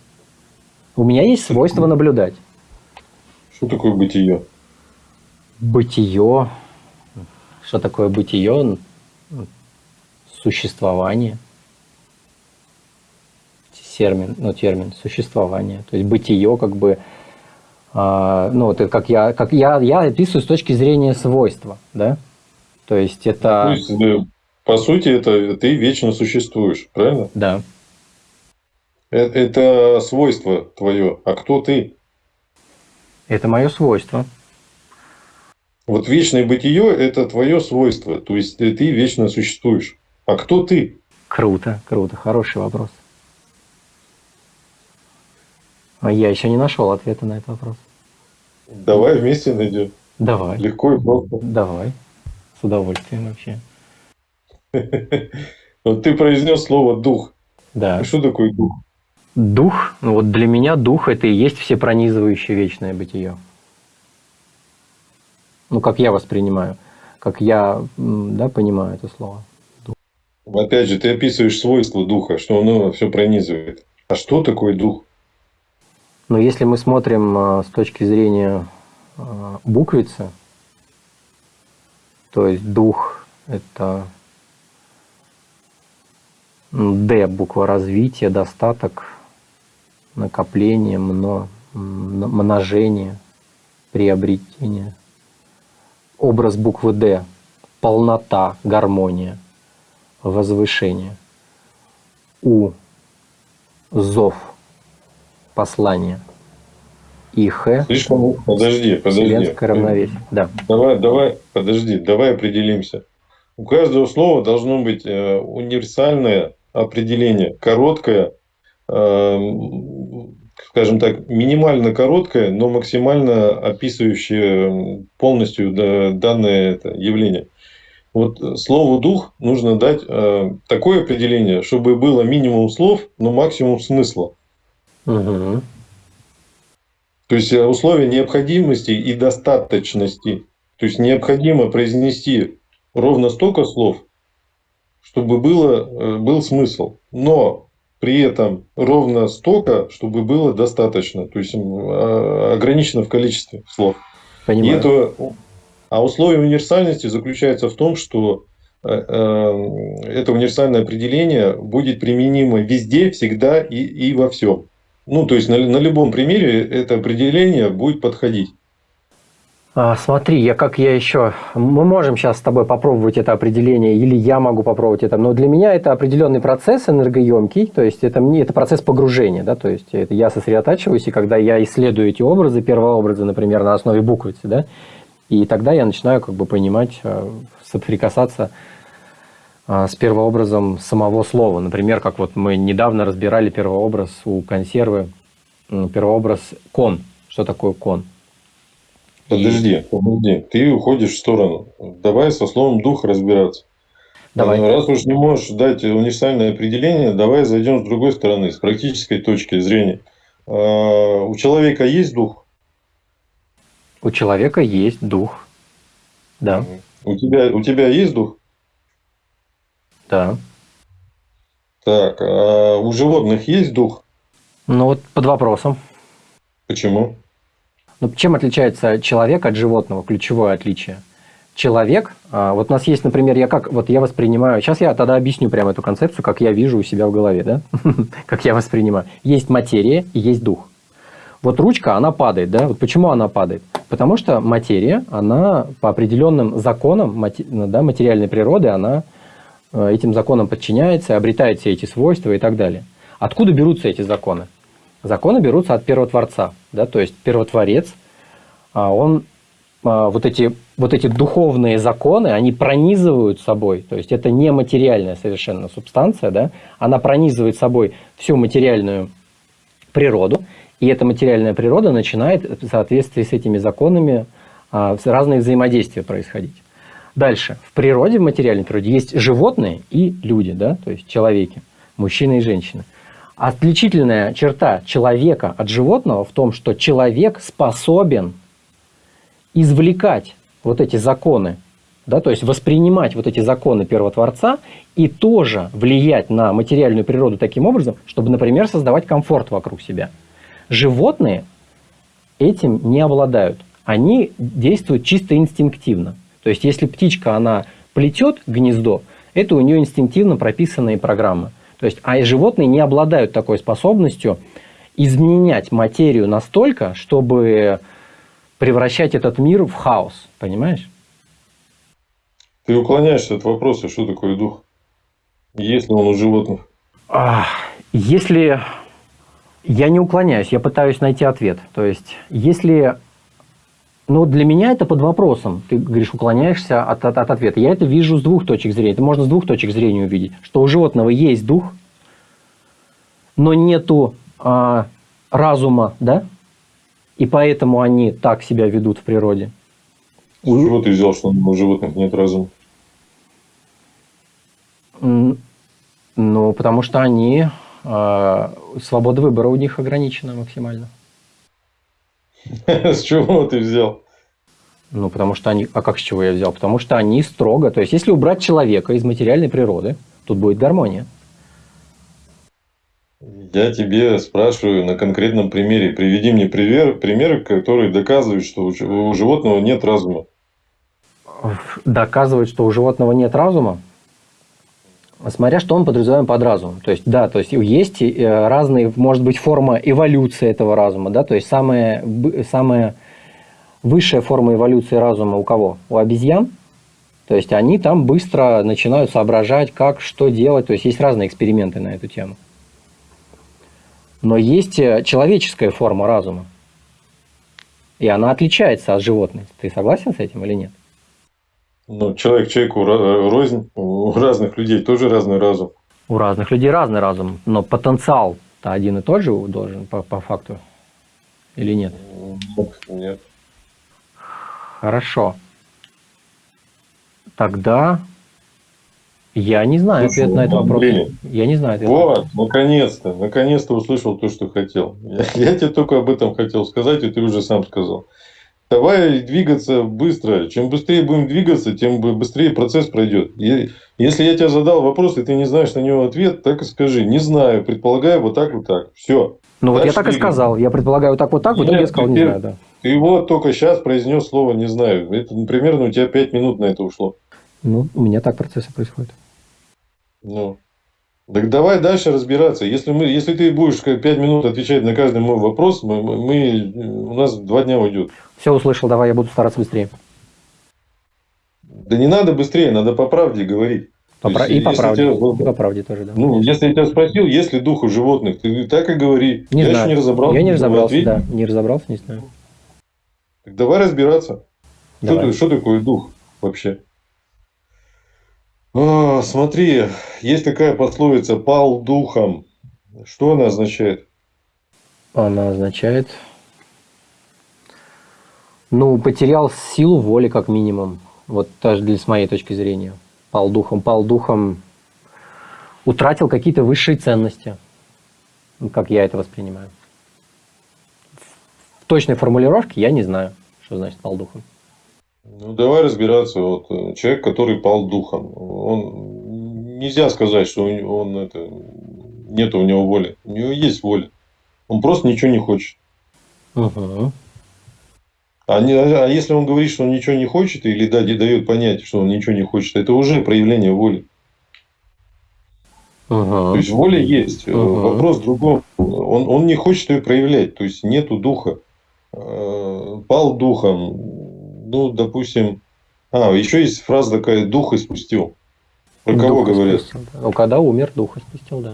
У меня есть свойство наблюдать. Что такое бытие? Бытие. Что такое бытие? Существование. Термин, ну, термин существование. То есть бытие как бы ну, это как я, как я, я описываю с точки зрения свойства, да? То есть это... То есть, по сути, это ты вечно существуешь, правильно? Да. Это, это свойство твое. А кто ты? Это мое свойство. Вот вечное бытие – это твое свойство. То есть, ты вечно существуешь. А кто ты? Круто, круто. Хороший вопрос. А я еще не нашел ответа на этот вопрос. Давай вместе найдем. Давай. Легко и просто. Давай. С удовольствием вообще. [LAUGHS] Вот ты произнес слово дух. Да. А что такое дух? Дух, ну вот для меня дух это и есть все пронизывающее вечное бытие. Ну, как я воспринимаю, как я да, понимаю это слово. Дух. Опять же, ты описываешь свойства духа, что оно все пронизывает. А что такое дух? Но если мы смотрим а, с точки зрения а, буквицы, то есть дух – это Д буква развития, достаток, накопление, мно, множение, приобретение. Образ буквы Д – полнота, гармония, возвышение. У – зов, послание. И Х Слишком... Подожди, подожди. Вселенское равновесие. Да. Давай, давай, подожди, давай определимся. У каждого слова должно быть э, универсальное определение, короткое, э, скажем так, минимально короткое, но максимально описывающее полностью данное это явление. Вот слову дух нужно дать э, такое определение, чтобы было минимум слов, но максимум смысла. Угу. То есть э, условия необходимости и достаточности. То есть необходимо произнести ровно столько слов, чтобы было, э, был смысл. Но при этом ровно столько, чтобы было достаточно. То есть а, ограничено в количестве слов. Понимаю. И это, а условие универсальности заключается в том, что э, это универсальное определение будет применимо везде, всегда и, и во всем. Ну, то есть на, на любом примере это определение будет подходить. А, смотри, я как я еще... Мы можем сейчас с тобой попробовать это определение, или я могу попробовать это, но для меня это определенный процесс энергоемкий, то есть это, мне, это процесс погружения, да, то есть это я сосредотачиваюсь, и когда я исследую эти образы, первообразы, например, на основе буквицы, да, и тогда я начинаю как бы понимать, э, соприкасаться с первообразом самого слова. Например, как вот мы недавно разбирали первообраз у консервы, первообраз кон. Что такое кон? Подожди, подожди, ты уходишь в сторону. Давай со словом дух разбираться. Давай. Ну, раз уж не можешь дать универсальное определение, давай зайдем с другой стороны, с практической точки зрения. А, у человека есть дух? У человека есть дух. Да. У тебя, у тебя есть дух? Да. Так, а у животных есть дух? Ну вот под вопросом. Почему? Ну, чем отличается человек от животного? Ключевое отличие. Человек, а, вот у нас есть, например, я как, вот я воспринимаю, сейчас я тогда объясню прямо эту концепцию, как я вижу у себя в голове, да, [LAUGHS] как я воспринимаю. Есть материя и есть дух. Вот ручка, она падает, да, вот почему она падает? Потому что материя, она по определенным законам да, материальной природы, она этим законам подчиняется, обретает все эти свойства и так далее. Откуда берутся эти законы? Законы берутся от первотворца. Да? То есть первотворец, а, он а, вот эти, вот эти духовные законы, они пронизывают собой, то есть это не материальная совершенно субстанция, да? она пронизывает собой всю материальную природу, и эта материальная природа начинает в соответствии с этими законами а, разные взаимодействия происходить. Дальше. В природе, в материальной природе есть животные и люди, да, то есть человеки, мужчины и женщины. Отличительная черта человека от животного в том, что человек способен извлекать вот эти законы, да, то есть воспринимать вот эти законы первотворца и тоже влиять на материальную природу таким образом, чтобы, например, создавать комфорт вокруг себя. Животные этим не обладают. Они действуют чисто инстинктивно. То есть, если птичка, она плетет гнездо, это у нее инстинктивно прописанные программы. То есть, а животные не обладают такой способностью изменять материю настолько, чтобы превращать этот мир в хаос. Понимаешь? Ты уклоняешься от вопроса, что такое дух? Есть ли он у животных? Если я не уклоняюсь, я пытаюсь найти ответ. То есть, если но для меня это под вопросом. Ты говоришь, уклоняешься от, от, от ответа. Я это вижу с двух точек зрения. Это можно с двух точек зрения увидеть. Что у животного есть дух, но нету а, разума, да? И поэтому они так себя ведут в природе. С чего ты взял, что у животных нет разума? Ну, потому что они... А, свобода выбора у них ограничена максимально. [LAUGHS] С чего ты взял? Ну, потому что они... А как с чего я взял? Потому что они строго... То есть, если убрать человека из материальной природы, тут будет гармония. Я тебе спрашиваю на конкретном примере. Приведи мне пример, примеры, которые доказывают, что у животного нет разума. Доказывают, что у животного нет разума? Смотря что мы подразумеваем под разумом. То есть, да, то есть есть э, разные, может быть, форма эволюции этого разума, да, то есть самая, самая высшая форма эволюции разума у кого? У обезьян. То есть они там быстро начинают соображать, как, что делать. То есть есть разные эксперименты на эту тему. Но есть э, человеческая форма разума. И она отличается от животных. Ты согласен с этим или нет? Ну, человек человеку рознь. У разных людей тоже разный разум. У разных людей разный разум. Но потенциал-то один и тот же должен по, по факту. Или нет? Нет. Хорошо. Тогда я не знаю Слушай, ответ на этот вопрос. Блин. Я не знаю ответ. Вот, наконец-то, наконец-то услышал то, что хотел. Я, [LAUGHS] я тебе только об этом хотел сказать, и ты уже сам сказал. Давай двигаться быстро. Чем быстрее будем двигаться, тем быстрее процесс пройдет. Если я тебе задал вопрос, и ты не знаешь на него ответ, так и скажи. Не знаю, предполагаю, вот так, вот так. Все. Ну вот я так и сказал. Я предполагаю вот так, вот так, вот я сказал, не знаю, да. Ты вот только сейчас произнес слово «не знаю». Это примерно у тебя 5 минут на это ушло. Ну, у меня так процессы происходят. Ну, так давай дальше разбираться. Если, мы, если ты будешь 5 минут отвечать на каждый мой вопрос, мы, мы, у нас два дня уйдет. Все услышал, давай, я буду стараться быстрее. Да не надо быстрее, надо по правде говорить. По есть, и, по правде, тебя, и по правде тоже, да. Ну, если я тебя спросил, есть ли дух у животных, ты так и говори. Не я знаю. еще не разобрался. Я не разобрался, да. Не разобрался, не знаю. Так давай разбираться. Давай. Что, что такое дух вообще? А, смотри, есть такая пословица «пал духом». Что она означает? Она означает, ну, потерял силу воли, как минимум. Вот даже для, с моей точки зрения. Пал духом. Пал духом утратил какие-то высшие ценности. Как я это воспринимаю. В точной формулировке я не знаю, что значит пал духом. Ну, давай разбираться. Вот э, человек, который пал духом, он нельзя сказать, что он это нет у него воли. У него есть воля. Он просто ничего не хочет. Угу. А, не, а если он говорит, что он ничего не хочет, или да, дает понять, что он ничего не хочет, это уже проявление воли. Угу. То есть воля есть. Угу. Вопрос в другом. Он, он не хочет ее проявлять. То есть нету духа. Э, пал духом. Ну, допустим. А, еще есть фраза такая: дух испустил. Про кого дух говорят? Испустил, да. Ну, когда умер, дух испустил, да.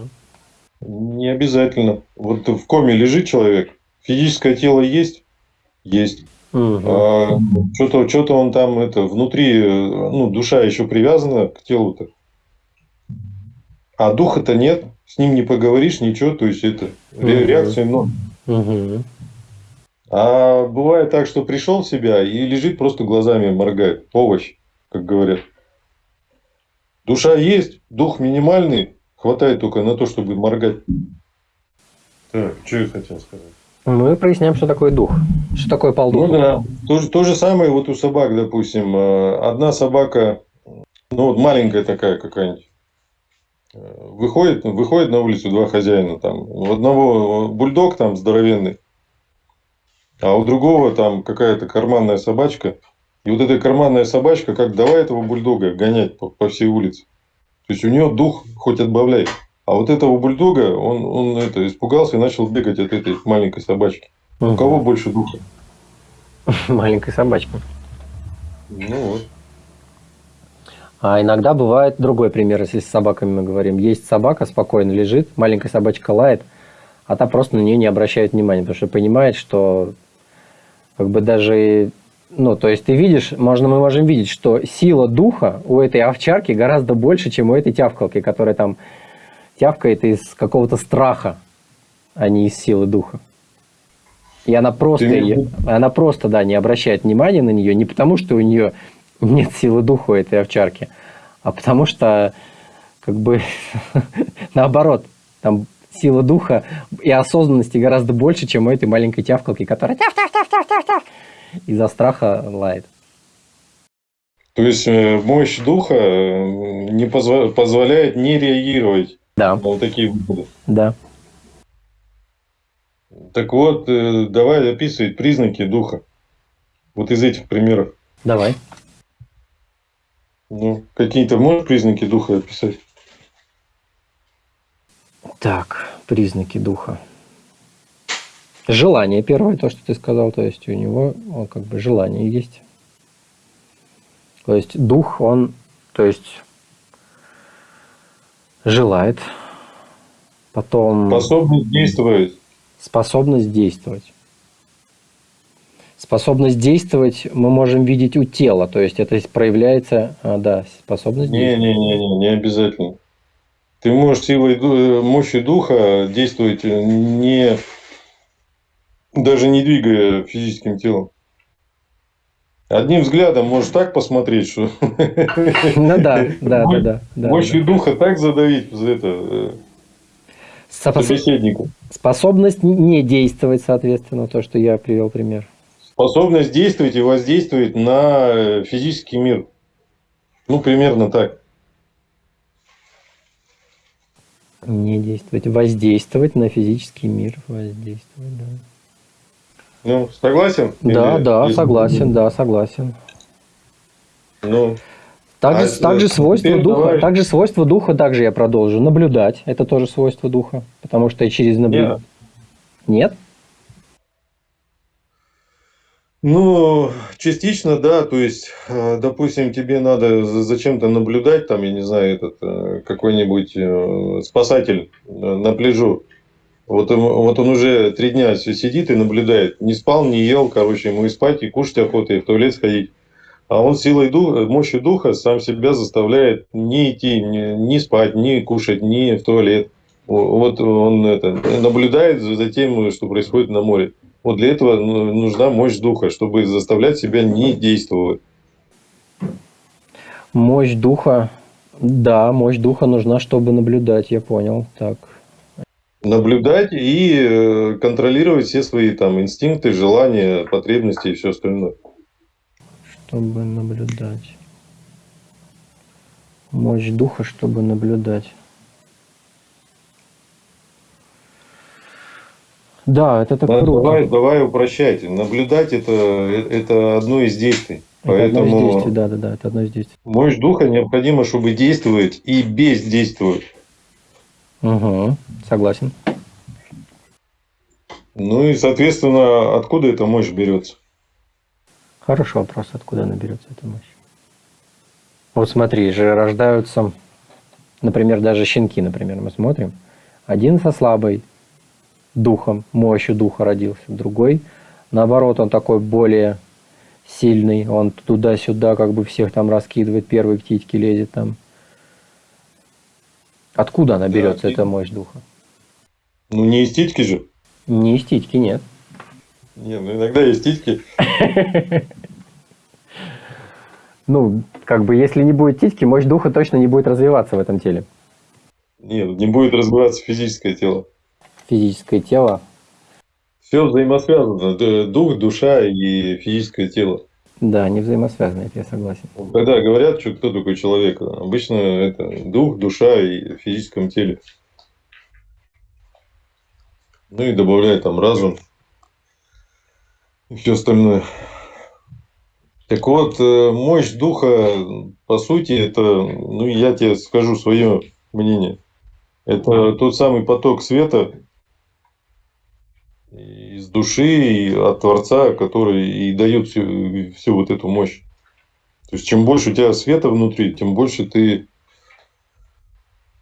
Не обязательно. Вот в коме лежит человек, физическое тело есть? Есть. Угу. А, что-то, что-то он там это внутри, ну, душа еще привязана к телу-то. А духа-то нет, с ним не поговоришь, ничего, то есть это угу. реакция ноль. Угу. А бывает так, что пришел в себя и лежит просто глазами моргает, овощ, как говорят. Душа есть, дух минимальный, хватает только на то, чтобы моргать. Так, что я хотел сказать? Мы проясняем, что такое дух. Что такое полдух? Ну да. То, то же самое вот у собак, допустим. Э, одна собака, ну вот маленькая такая какая-нибудь, э, выходит, выходит на улицу два хозяина. Там, у одного бульдог там здоровенный, а у другого там какая-то карманная собачка. И вот эта карманная собачка, как давай этого бульдога гонять по, по всей улице. То есть у нее дух хоть отбавляй. А вот этого бульдога, он, он это, испугался и начал бегать от этой маленькой собачки. Угу. У кого больше духа? [LAUGHS] Маленькой собачки. Ну вот. А иногда бывает другой пример, если с собаками мы говорим. Есть собака, спокойно лежит, маленькая собачка лает, а та просто на нее не обращает внимания, потому что понимает, что как бы даже ну, то есть ты видишь, можно, мы можем видеть, что сила духа у этой овчарки гораздо больше, чем у этой тявкалки, которая там тявкает из какого-то страха, а не из силы духа. И она просто, ее, она просто, да, не обращает внимания на нее, не потому что у нее нет силы духа у этой овчарки, а потому что, как бы, [LAUGHS] наоборот, там сила духа и осознанности гораздо больше, чем у этой маленькой тявкалки, которая тяв тяв тяв тяв тяв тяв из-за страха лает. То есть э, мощь духа э, не позволяет не реагировать да. Вот такие выходы. Да. Так вот, э, давай описывать признаки духа. Вот из этих примеров. Давай. Ну, какие-то можешь признаки духа описать? Так, признаки духа. Желание первое, то, что ты сказал, то есть у него он как бы желание есть. То есть дух, он, то есть желает, потом Способность действовать. способность действовать. Способность действовать мы можем видеть у тела, то есть это проявляется, а, да, способность действовать. Не-не-не, не обязательно. Ты можешь силой ду- мощи духа действовать не даже не двигая физическим телом. Одним взглядом можешь так посмотреть, что [LAUGHS] Ну да, да, да, да. да, мощью да. духа так задавить за это э, Способ- собеседника. Способность не действовать, соответственно, то, что я привел пример. Способность действовать и воздействовать на э, физический мир. Ну, примерно так. Не действовать, воздействовать на физический мир, воздействовать, да. Ну, согласен? Да, Или да, есть- согласен, да, согласен. Ну, Также, А также свойство теперь духа, давай. также свойство духа, также я продолжу. Наблюдать, это тоже свойство духа, потому что через наблюдение. Нет? Ну, частично, да. То есть, э, допустим, тебе надо за- зачем-то наблюдать, там, я не знаю, этот э, какой-нибудь э, спасатель на пляжу. Вот он, вот он уже три дня си- сидит и наблюдает. Не спал, не ел, короче, ему и спать, и кушать охота, и в туалет сходить. А он силой духа, мощью духа сам себя заставляет не идти, не, спать, не кушать, не в туалет. Вот он это, наблюдает за тем, что происходит на море. Вот для этого ну, нужна мощь духа, чтобы заставлять себя не действовать. Мощь духа. Да, мощь духа нужна, чтобы наблюдать, я понял. Так. Наблюдать и э, контролировать все свои там инстинкты, желания, потребности и все остальное. Чтобы наблюдать. Мощь духа, чтобы наблюдать. Да, это так круто. Давай, давай упрощать. Наблюдать это, это одно из действий. Это одно из Поэтому действий, да, да, да, это одно из действий. мощь духа необходимо, чтобы действовать и бездействовать. Угу, согласен. Ну и, соответственно, откуда эта мощь берется? Хороший вопрос, откуда она берется эта мощь. Вот смотри, же рождаются, например, даже щенки, например, мы смотрим. Один со слабой духом, мощью духа родился, другой, наоборот, он такой более сильный, он туда-сюда как бы всех там раскидывает, первый к титьке лезет там. Откуда она Да, берется, и- эта мощь духа? Ну не из титьки же. Не из титьки, нет. Не, ну иногда есть титьки. [LAUGHS] Ну, как бы, если не будет титьки, мощь духа точно не будет развиваться в этом теле. Нет, не будет развиваться физическое тело. Физическое тело Все взаимосвязано. Дух, душа и физическое тело. Да, не взаимосвязаны, это я согласен. Когда говорят, что кто такой человек, обычно это дух, душа и в физическом теле. Ну и добавляют там разум и все остальное. Так вот, э, мощь духа, по сути, это, ну я тебе скажу свое мнение. Это тот самый поток света души и от Творца, который и дает всю, всю вот эту мощь. То есть, чем больше у тебя света внутри, тем больше ты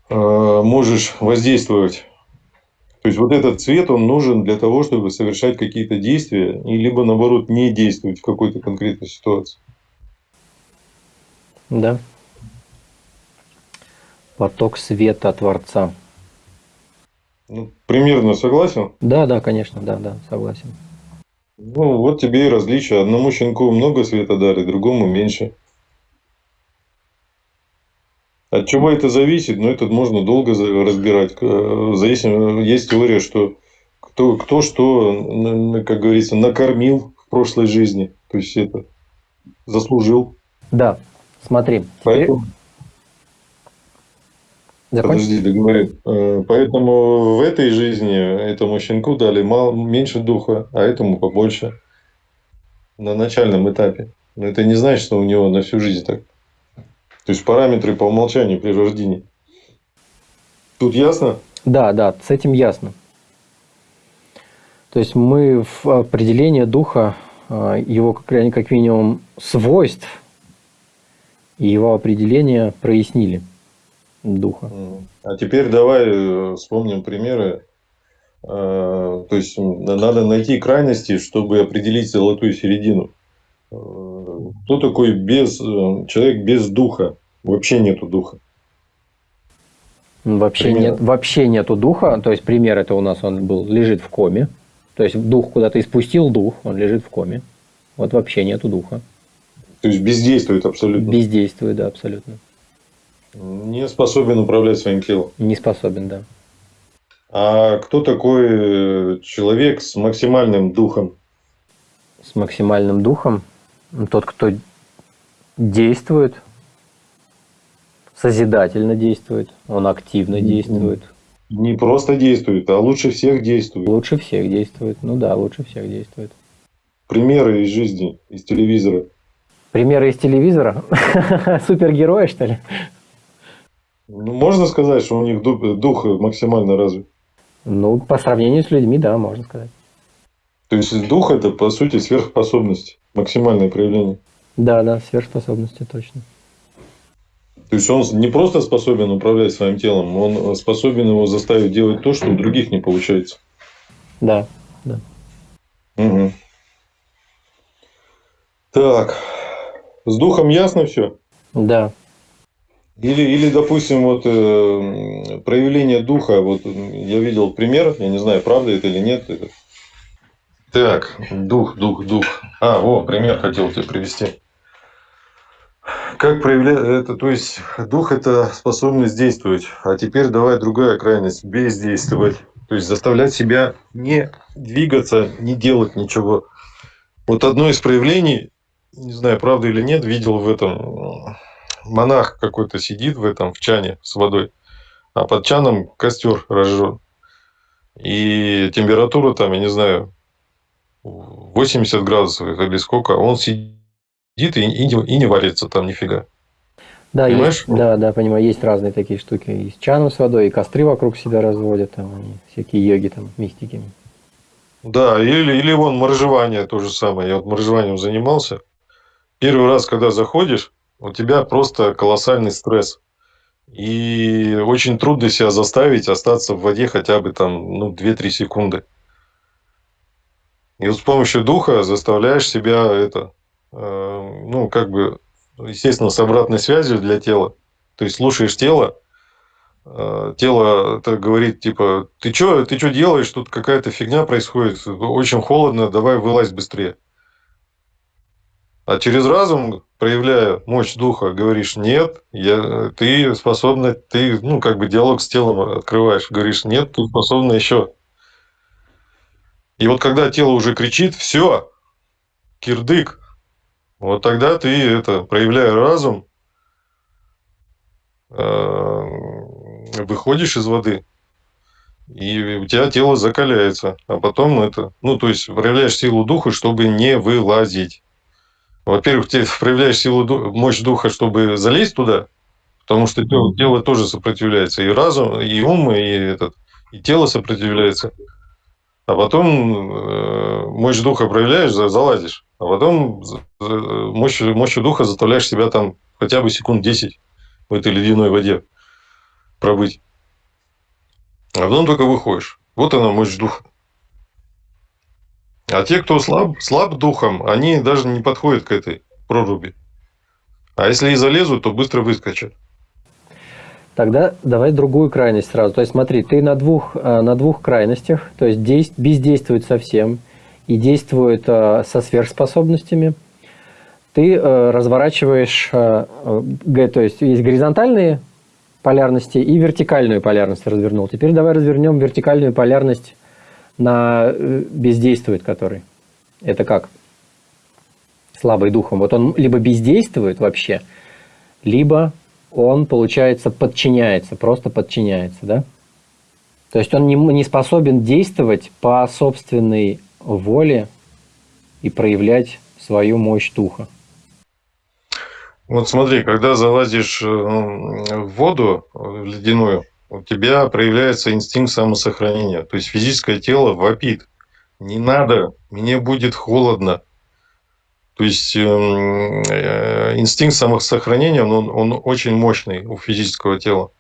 э, можешь воздействовать. То есть, вот этот свет, он нужен для того, чтобы совершать какие-то действия, и либо, наоборот, не действовать в какой-то конкретной ситуации. Да. Поток света Творца. Ну, примерно согласен? Да, да, конечно, да, да, согласен. Ну, вот тебе и различие. Одному щенку много света дарит, другому меньше. От чего это зависит? Ну, это можно долго разбирать. К- Зависит, есть теория, что кто, кто что, как говорится, накормил в прошлой жизни. То есть это заслужил. Да, смотри. Теперь... Подожди, договорю. Э, Поэтому в этой жизни этому щенку дали мало, меньше духа, а этому побольше на начальном этапе. Но это не значит, что у него на всю жизнь так. То есть параметры по умолчанию при рождении. Тут ясно? Да, да, с этим ясно. То есть мы в определении духа, а, его как, как минимум свойств и его определение прояснили духа. А теперь давай э, вспомним примеры. А, то есть надо найти крайности, чтобы определить золотую середину. А, кто такой без, э, человек без духа? Вообще нету духа. Вообще, нет, вообще нету духа. То есть пример это у нас он был, лежит в коме. То есть дух куда-то испустил дух, он лежит в коме. Вот вообще нету духа. То есть бездействует абсолютно. Бездействует, да, абсолютно. Не способен управлять своим телом. Не способен, да. А кто такой человек с максимальным духом? С максимальным духом? Тот, кто действует, созидательно действует, он активно действует. Не просто действует, а лучше всех действует. Лучше всех действует. Ну да, лучше всех действует. Примеры из жизни, из телевизора. Примеры из телевизора? [LAUGHS] Супергерои, что ли? Ну, можно сказать, что у них дух, дух максимально развит? Ну, по сравнению с людьми, да, можно сказать. То есть дух это по сути сверхспособность, максимальное проявление. Да, да, сверхспособности точно. То есть он не просто способен управлять своим телом, он способен его заставить делать то, что у других не получается. Да, да. Угу. Так, с духом ясно все? Да. Или, или допустим, вот э, проявление духа, вот я видел пример, я не знаю, правда это или нет. Так, дух, дух, дух. А, о, пример хотел тебе привести. Как проявлять это, то есть дух это способность действовать, а теперь давай другая крайность, бездействовать. То есть заставлять себя не двигаться, не делать ничего. Вот одно из проявлений, не знаю, правда или нет, видел в этом монах какой-то сидит в этом в чане с водой, а под чаном костер разжжен. И температура там, я не знаю, 80 градусов или сколько, он сидит и, и, и не варится там нифига. Да, Понимаешь? есть, да, да, понимаю, есть разные такие штуки. И с чаном с водой, и костры вокруг себя разводят, там, они, всякие йоги, там, мистики. Да, или, или вон моржевание то же самое. Я вот моржеванием занимался. Первый раз, когда заходишь, у тебя просто колоссальный стресс. И очень трудно себя заставить остаться в воде хотя бы там ну, 2-3 секунды. И вот с помощью духа заставляешь себя это, э, ну, как бы, естественно, с обратной связью для тела. То есть слушаешь тело, э, тело это говорит, типа, ты что ты чё делаешь, тут какая-то фигня происходит, очень холодно, давай вылазь быстрее. А через разум, проявляя мощь духа, говоришь, нет, я, ты способна, ты, ну, как бы диалог с телом открываешь, говоришь, нет, ты способна еще. И вот когда тело уже кричит, все, кирдык, вот тогда ты это, проявляя разум, э, выходишь из воды, и у тебя тело закаляется, а потом это, ну, то есть проявляешь силу духа, чтобы не вылазить. Во-первых, ты проявляешь силу, мощь духа, чтобы залезть туда, потому что тело, тело тоже сопротивляется, и разум, и ум, и, этот, и тело сопротивляется. А потом э, мощь духа проявляешь, залазишь, а потом мощь, мощью духа заставляешь себя там хотя бы секунд 10 в этой ледяной воде пробыть. А потом только выходишь. Вот она мощь духа. А те, кто слаб, слаб духом, они даже не подходят к этой проруби. А если и залезут, то быстро выскочат. Тогда давай другую крайность сразу. То есть смотри, ты на двух, э, на двух крайностях, то есть действ, бездействует совсем и действует э, со сверхспособностями. Ты э, разворачиваешь, то есть есть горизонтальные полярности и вертикальную полярность развернул. Теперь давай развернем вертикальную полярность на э, бездействует который. Это как? Слабый духом. Вот он либо бездействует вообще, либо он, получается, подчиняется, просто подчиняется, да? То есть он не, не способен действовать по собственной воле и проявлять свою мощь духа. Вот смотри, когда залазишь э, в воду в ледяную, у тебя проявляется инстинкт самосохранения. То есть физическое тело вопит. Не надо, мне будет холодно. То есть эм, э, инстинкт самосохранения, он, он очень мощный у физического тела.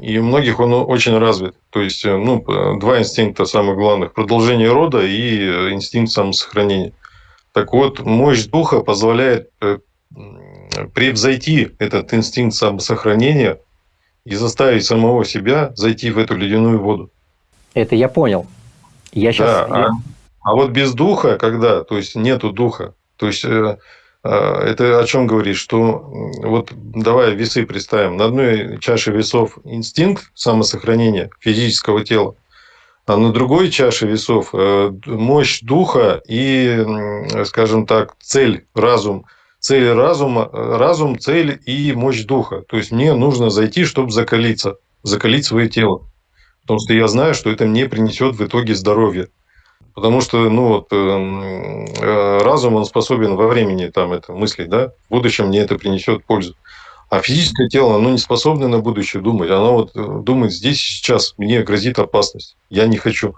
И у многих он очень развит. То есть, э, ну, два инстинкта самых главных. Продолжение рода и э, инстинкт самосохранения. Так вот, мощь духа позволяет превзойти этот инстинкт самосохранения и заставить самого себя зайти в эту ледяную воду. Это я понял. Я сейчас... Да, а, а вот без духа, когда, то есть нету духа, то есть э, э, это о чем говорит, что вот давай весы представим, на одной чаше весов инстинкт самосохранения физического тела, а на другой чаше весов э, мощь духа и, скажем так, цель, разум – цель разума, разум, цель и мощь духа. То есть мне нужно зайти, чтобы закалиться, закалить свое тело. Потому что я знаю, что это мне принесет в итоге здоровье. Потому что ну, вот, э, э, разум он способен во времени там, это мыслить, да? в будущем мне это принесет пользу. А физическое тело, оно не способно на будущее думать. Оно вот э, думает здесь сейчас, мне грозит опасность. Я не хочу.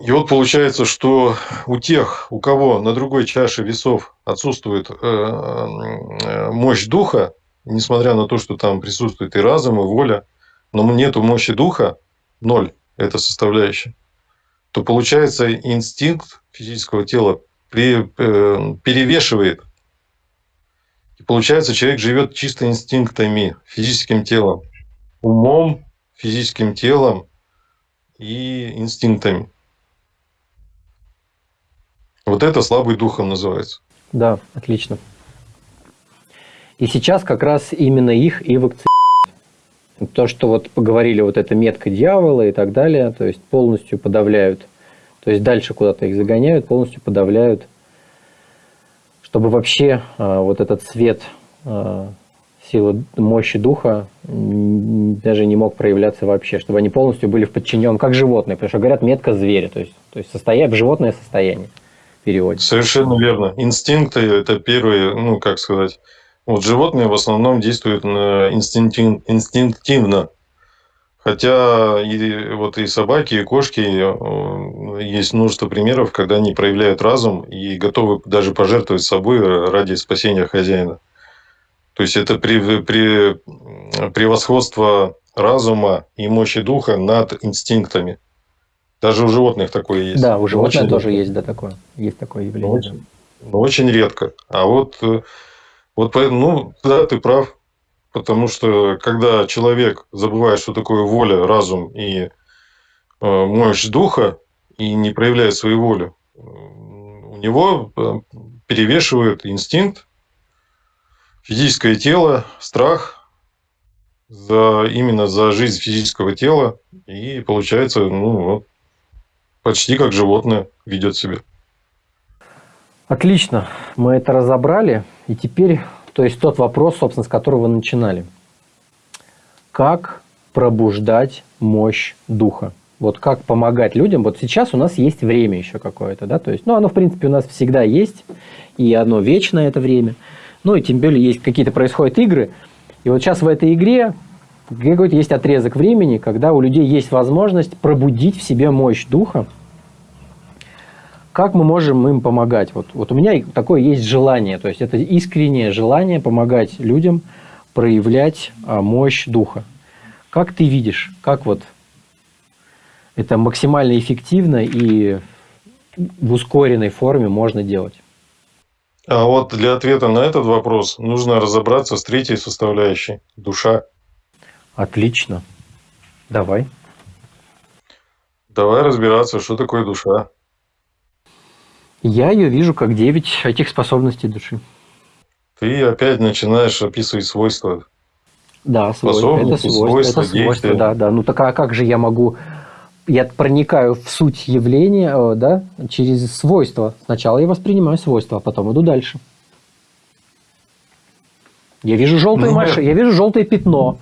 И вот получается, что у тех, у кого на другой чаше весов отсутствует э, э, мощь духа, несмотря на то, что там присутствует и разум, и воля, но нету мощи духа, ноль – это составляющая, то получается инстинкт физического тела э, перевешивает. И получается, человек живет чисто инстинктами, физическим телом, умом, физическим телом и инстинктами. Вот это слабый духом называется. Да, отлично. И сейчас как раз именно их и вакцинируют. То, что вот поговорили, вот эта метка дьявола и так далее, то есть полностью подавляют, то есть дальше куда-то их загоняют, полностью подавляют, чтобы вообще а, вот этот свет а, силы мощи духа даже не мог проявляться вообще, чтобы они полностью были в подчиненном, как животные, потому что говорят метка зверя, то есть, то есть состояние, животное состояние переводе. Совершенно верно. Инстинкты – это первые, ну, как сказать, вот животные в основном действуют инстинктив, инстинктивно. Хотя и, вот и собаки, и кошки э, есть множество примеров, когда они проявляют разум и готовы даже пожертвовать собой ради спасения хозяина. То есть это при, при, превосходство разума и мощи духа над инстинктами. Даже у животных такое есть. Да, у животных тоже редко. есть, да, такое. Есть такое явление. очень, да. очень редко. А вот, э, вот, ну, да, ты прав. Потому что, когда человек забывает, что такое воля, разум и э, мощь духа, и не проявляет свою волю, у него э, перевешивает инстинкт, физическое тело, страх за, именно за жизнь физического тела. И получается, ну, вот, почти как животное ведет себя. Отлично, мы это разобрали. И теперь, то есть тот вопрос, собственно, с которого начинали. Как пробуждать мощь духа? Вот как помогать людям? Вот сейчас у нас есть время еще какое-то, да, то есть, ну, оно, в принципе, у нас всегда есть, и оно вечное это время. Ну, и тем более есть какие-то происходят игры, и вот сейчас в этой игре какой-то есть отрезок времени, когда у людей есть возможность пробудить в себе мощь духа. Как мы можем им помогать? Вот, вот у меня такое есть желание, то есть это искреннее желание помогать людям проявлять а, мощь духа. Как ты видишь, как вот это максимально эффективно и в ускоренной форме можно делать? А вот для ответа на этот вопрос нужно разобраться с третьей составляющей – душа. Отлично. Давай. Давай разбираться, что такое душа. Я ее вижу как 9 этих способностей души. Ты опять начинаешь описывать свойства. Да, свойства. Это свойства, свойства, это свойства да, да. Ну так а как же я могу... Я проникаю в суть явления э, да, через свойства. Сначала я воспринимаю свойства, а потом иду дальше. Я вижу желтую ну, машину, я вижу желтое пятно.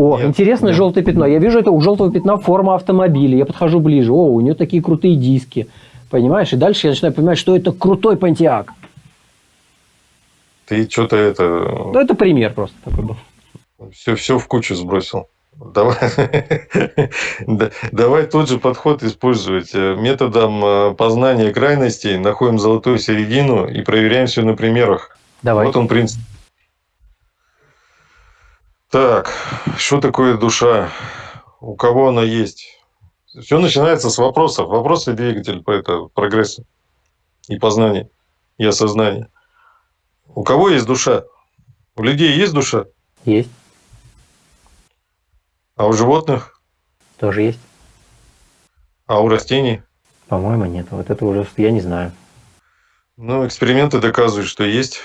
О, нет, интересное нет. желтое пятно. Я вижу это у желтого пятна форма автомобиля. Я подхожу ближе. О, у нее такие крутые диски. Понимаешь? И дальше я начинаю понимать, что это крутой понтиак. Ты что-то это... Ну, это пример просто такой был. Все, все в кучу сбросил. Давай, [LAUGHS] давай тот же подход использовать. Э, методом э, познания крайностей находим золотую середину и проверяем все на примерах. Давай. Вот он принцип. Так, что такое душа? У кого она есть? Все начинается с вопросов. Вопросы – двигатель по это, прогресса и познания, и осознания. У кого есть душа? У людей есть душа? Есть. А у животных? Тоже есть. А у растений? По-моему, нет. Вот это уже я не знаю. Ну, эксперименты доказывают, что есть.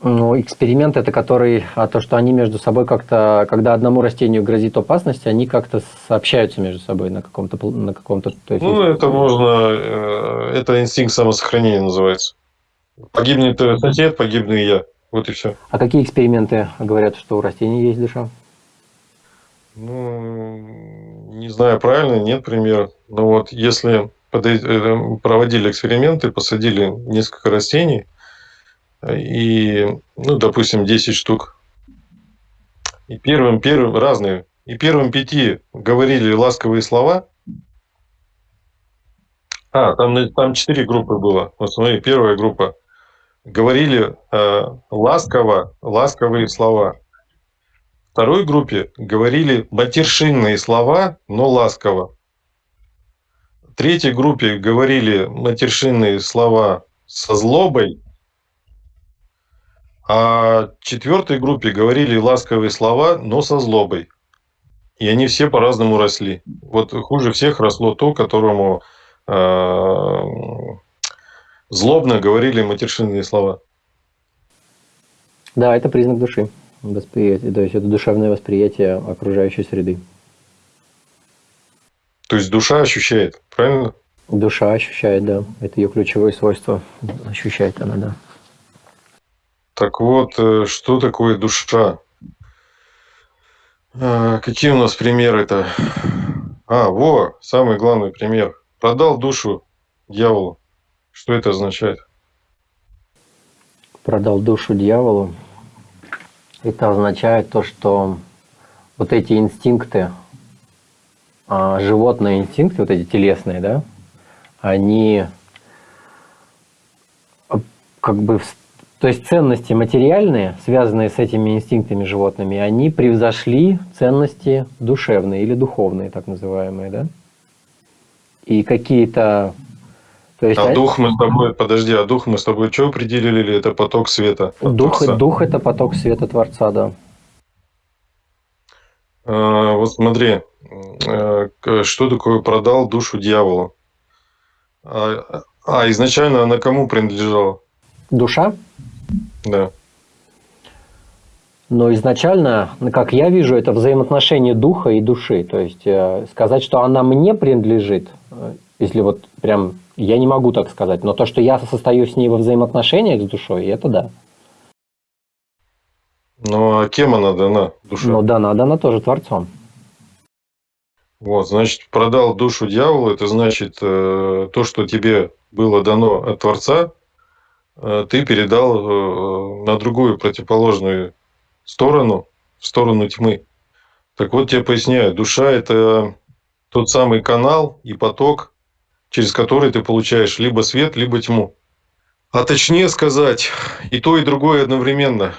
Ну, эксперимент это который, а то, что они между собой как-то, когда одному растению грозит опасность, они как-то сообщаются между собой на каком-то, на каком-то. То есть, ну, это можно, э, это инстинкт самосохранения называется. Погибнет сосед, погибну и я. Вот и все. А какие эксперименты говорят, что у растений есть душа? Ну, не знаю, правильно, нет примера. Но вот если э, проводили эксперименты, посадили несколько растений, и, ну, допустим, 10 штук, и первым, первым, разные, и первым пяти говорили ласковые слова, а, там, там четыре группы было. Вот смотри, первая группа. Говорили э, ласково, ласковые слова второй группе говорили матершинные слова, но ласково. Третьей группе говорили матершинные слова со злобой, а четвертой группе говорили ласковые слова, но со злобой. И они все по-разному росли. Вот хуже всех росло то, которому э, злобно говорили матершинные слова. Да, это признак души восприятие, то есть это душевное восприятие окружающей среды. То есть душа ощущает, правильно? Душа ощущает, да. Это ее ключевое свойство. Ощущает она, да. Так вот, э, что такое душа? А, какие у нас примеры-то? А, во, самый главный пример. Продал душу дьяволу. Что это означает? Продал душу дьяволу. Это означает то, что вот эти инстинкты, а, животные инстинкты, вот эти телесные, да, они а, как бы, то есть ценности материальные, связанные с этими инстинктами животными, они превзошли ценности душевные или духовные, так называемые, да. И какие-то то есть, а дух мы с тобой, подожди, а дух мы с тобой что определили? Это поток света? Дух, дух это поток света Творца, да. А, вот смотри, а, что такое продал душу дьяволу? А, а изначально она кому принадлежала? Душа? Да. Но изначально, как я вижу, это взаимоотношение духа и души. То есть э, сказать, что она мне принадлежит, э, если вот прям я не могу так сказать, но то, что я состою с ней во взаимоотношениях с душой, это да. Ну, а кем она дана, душа? Ну, дана, дана тоже Творцом. Вот, значит, продал душу дьяволу, это значит, э, то, что тебе было дано от Творца, ты передал э, на другую противоположную сторону, в сторону тьмы. Так вот, я поясняю, душа – это тот самый канал и поток, через который ты получаешь либо свет, либо тьму. А точнее сказать, и то, и другое одновременно.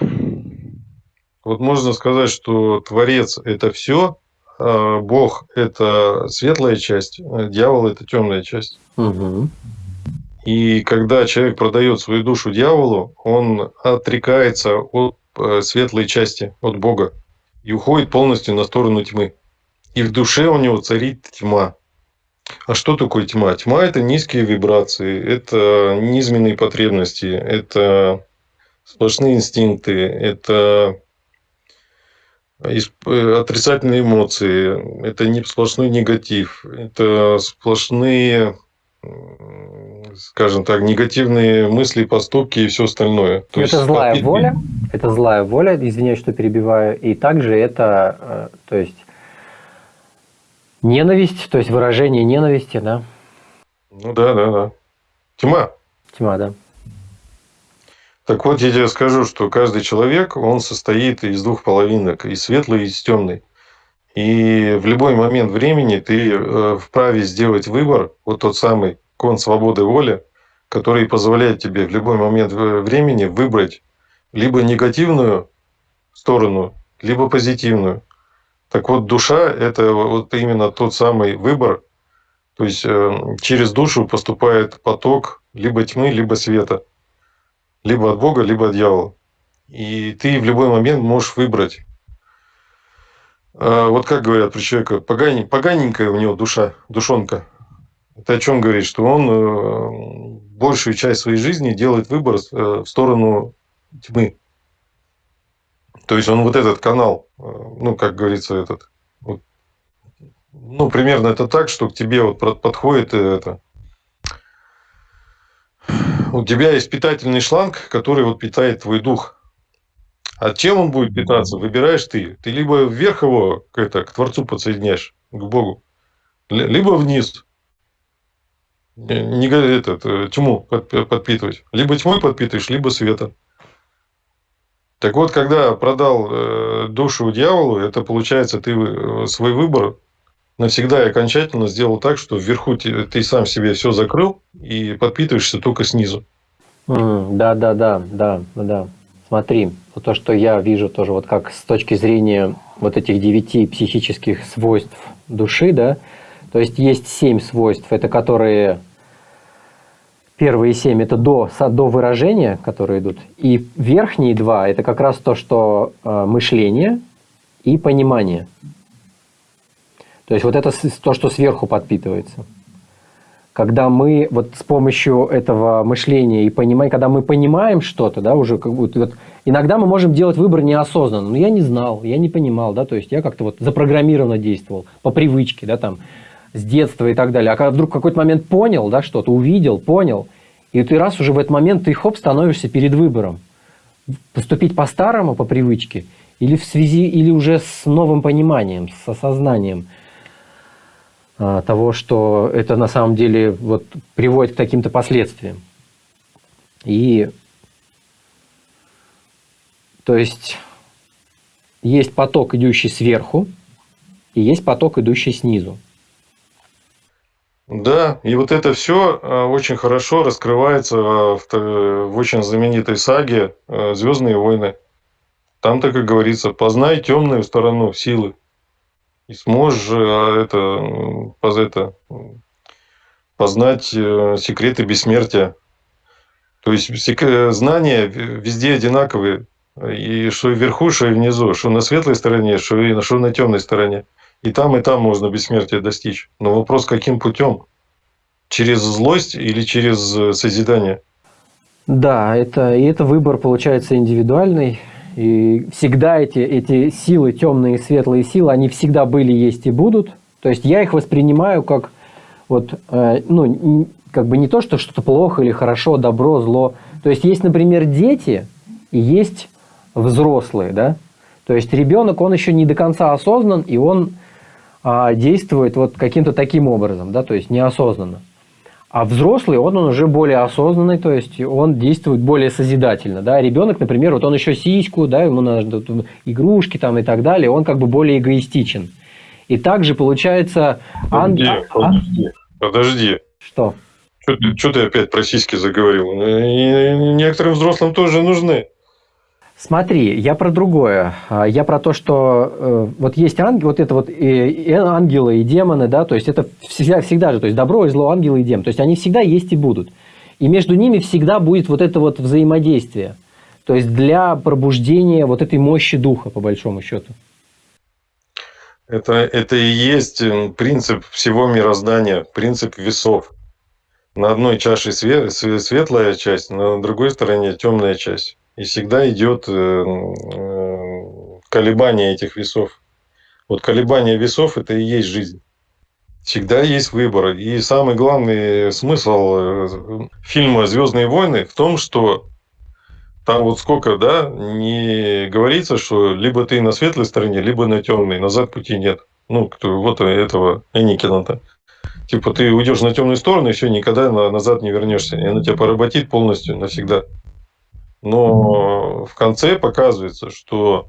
Вот можно сказать, что Творец – это все, а Бог – это светлая часть, а дьявол – это темная часть. Угу. И когда человек продает свою душу дьяволу, он отрекается от э, светлой части, от Бога, и уходит полностью на сторону тьмы. И в душе у него царит тьма. А что такое тьма? Тьма – это низкие вибрации, это низменные потребности, это сплошные инстинкты, это отрицательные эмоции, это не сплошной негатив, это сплошные, скажем так, негативные мысли, поступки и все остальное. То это есть, злая попит... воля, [LAUGHS] это злая воля, извиняюсь, что перебиваю, и также это, э, то есть Ненависть, то есть выражение ненависти, да? Ну да, да, да. Тьма. Тьма, да. Так вот, я тебе скажу, что каждый человек, он состоит из двух половинок, и светлый, и из темной. И в любой момент времени ты э, вправе сделать выбор, вот тот самый кон свободы воли, который позволяет тебе в любой момент времени выбрать либо негативную сторону, либо позитивную. Так вот, душа – это вот именно тот самый выбор, то есть э, через душу поступает поток либо тьмы, либо света, либо от Бога, либо от дьявола. И ты в любой момент можешь выбрать. А вот как говорят про человека, поганенькая у него душа, душонка. Это о чем говорит? Что он э, большую часть своей жизни делает выбор э, в сторону тьмы. То есть он вот этот канал, э, ну, как говорится, этот, вот, ну, примерно это так, что к тебе вот подходит это, у тебя есть питательный шланг, который вот питает твой дух. А чем он будет питаться, выбираешь ты. Ты либо вверх его к, это, к Творцу подсоединяешь, к Богу, либо вниз. Не, этот, э, тьму подпитывать. Либо тьмой подпитываешь, либо светом. Так вот, когда продал э, душу дьяволу, это получается, ты э, свой выбор навсегда и окончательно сделал так, что вверху ты, ты сам себе все закрыл и подпитываешься только снизу. Mm, да, да, да, да, да. Смотри, вот то, что я вижу тоже, вот как с точки зрения вот этих девяти психических свойств души, да, то есть есть семь свойств, это которые Первые семь – это до, до выражения, которые идут. И верхние два – это как раз то, что э, мышление и понимание. То есть вот это то, что сверху подпитывается. Когда мы вот с помощью этого мышления и понимания, когда мы понимаем что-то, да, уже как будто вот, иногда мы можем делать выбор неосознанно. Но я не знал, я не понимал, да, то есть я как-то вот запрограммированно действовал по привычке, да, там, с детства и так далее. А когда вдруг в какой-то момент понял, да, что-то, увидел, понял, и ты раз уже в этот момент ты хоп, становишься перед выбором. Поступить по-старому, по привычке, или в связи, или уже с новым пониманием, с осознанием того, что это на самом деле вот, приводит к каким-то последствиям. И то есть есть поток, идущий сверху, и есть поток, идущий снизу. Да, и вот это все а, очень хорошо раскрывается а, в, в очень знаменитой саге а, Звездные войны. Там, так и говорится, познай темную сторону силы. И сможешь это, это, познать э, секреты бессмертия. То есть знания везде одинаковые. И что вверху, что и внизу, что на светлой стороне, что и что на темной стороне. И там, и там можно бессмертия достичь. Но вопрос, каким путем? Через злость или через э, созидание? Да, это, и это выбор получается индивидуальный. И всегда эти, эти силы, темные и светлые силы, они всегда были, есть и будут. То есть я их воспринимаю как вот, э, ну, как бы не то, что что-то плохо или хорошо, добро, зло. То есть есть, например, дети и есть взрослые, да. То есть ребенок, он еще не до конца осознан, и он а, действует вот каким-то таким образом, да, то есть неосознанно. А взрослый, он, он уже более осознанный, то есть он действует более созидательно. Да? Ребенок, например, вот он еще сиську, да, ему надо игрушки там и так далее, он как бы более эгоистичен. И также получается... Подожди, ан... подожди, подожди. Что? Что ты, что ты опять про сиськи заговорил? И некоторым взрослым тоже нужны. Смотри, я про другое. А, я про то, что э, вот есть ангел, вот это вот и, и ангелы и демоны, да, то есть это всегда, всегда же, то есть добро и зло, ангелы и демоны, то есть они всегда есть и будут. И между ними всегда будет вот это вот взаимодействие. То есть для пробуждения вот этой мощи духа, по большому счету. Это, это и есть принцип всего мироздания, принцип весов. На одной чаше светлая часть, на другой стороне темная часть. И всегда идет э, колебание этих весов. Вот колебание весов – это и есть жизнь. Всегда есть выбор. И самый главный смысл э, фильма «Звездные войны» в том, что там вот сколько, да, не говорится, что либо ты на светлой стороне, либо на темной, назад пути нет. Ну, кто, вот этого Эникина-то. Типа ты уйдешь на темную сторону, все, никогда назад не вернешься. И она тебя поработит полностью навсегда. Но в конце показывается, что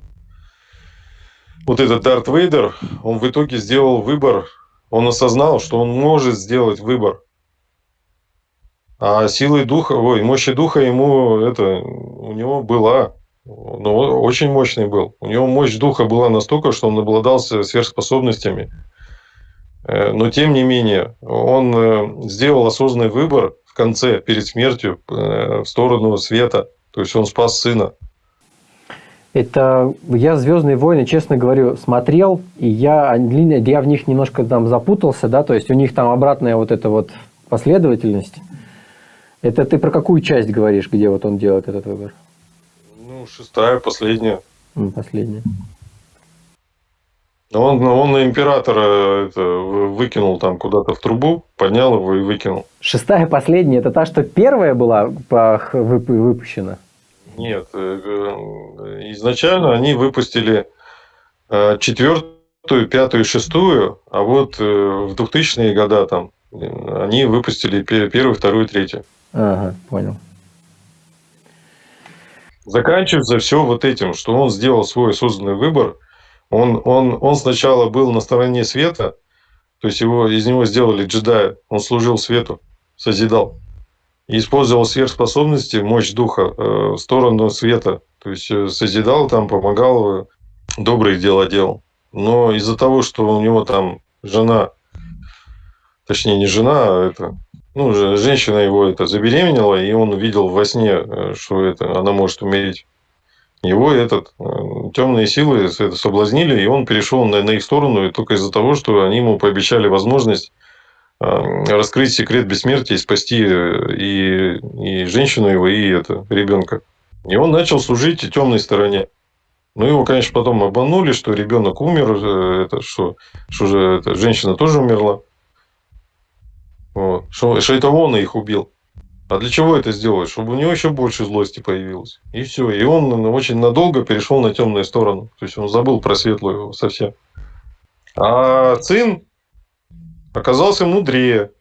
вот этот Дарт Вейдер, он в итоге сделал выбор, он осознал, что он может сделать выбор. А силой духа, ой, мощи духа ему это, у него была, ну, очень мощный был. У него мощь духа была настолько, что он обладался сверхспособностями. Э, но тем не менее, он э, сделал осознанный выбор в конце, перед смертью, э, в сторону света. То есть он спас сына. Это я «Звездные войны», честно говорю, смотрел, и я, я в них немножко там запутался, да, то есть у них там обратная вот эта вот последовательность. Это ты про какую часть говоришь, где вот он делает этот выбор? Ну, шестая, последняя. Последняя. Он, он на императора это, выкинул там куда-то в трубу, поднял его и выкинул. Шестая последняя, это та, что первая была выпущена? Нет, э, э, изначально они выпустили э, четвертую, пятую, шестую, а вот в 2000-е годы там они выпустили первую, вторую, третью. Ага, понял. Заканчивается все вот этим, что он сделал свой осознанный выбор. Он, он, он сначала был на стороне света, то есть его, из него сделали джедая, он служил свету, созидал и использовал сверхспособности, мощь духа э, в сторону света. То есть э, созидал там, помогал, э, добрые дела делал. Но из-за того, что у него там жена, точнее не жена, а это, ну, женщина его это забеременела, и он увидел во сне, что это, она может умереть. Его этот, темные силы это соблазнили, и он перешел на, на их сторону, и только из-за того, что они ему пообещали возможность Эм, раскрыть секрет бессмертия и спасти э, и, и женщину его, и это, ребенка. И он начал служить темной стороне. Ну, его, конечно, потом обманули, что ребенок умер, э, это, что, что же это, женщина тоже умерла. Вот. Что, что это он их убил. А для чего это сделать? Чтобы у него еще больше злости появилось. И все. И он очень надолго перешел на темную сторону. То есть он забыл про светлую совсем. А сын оказался мудрее.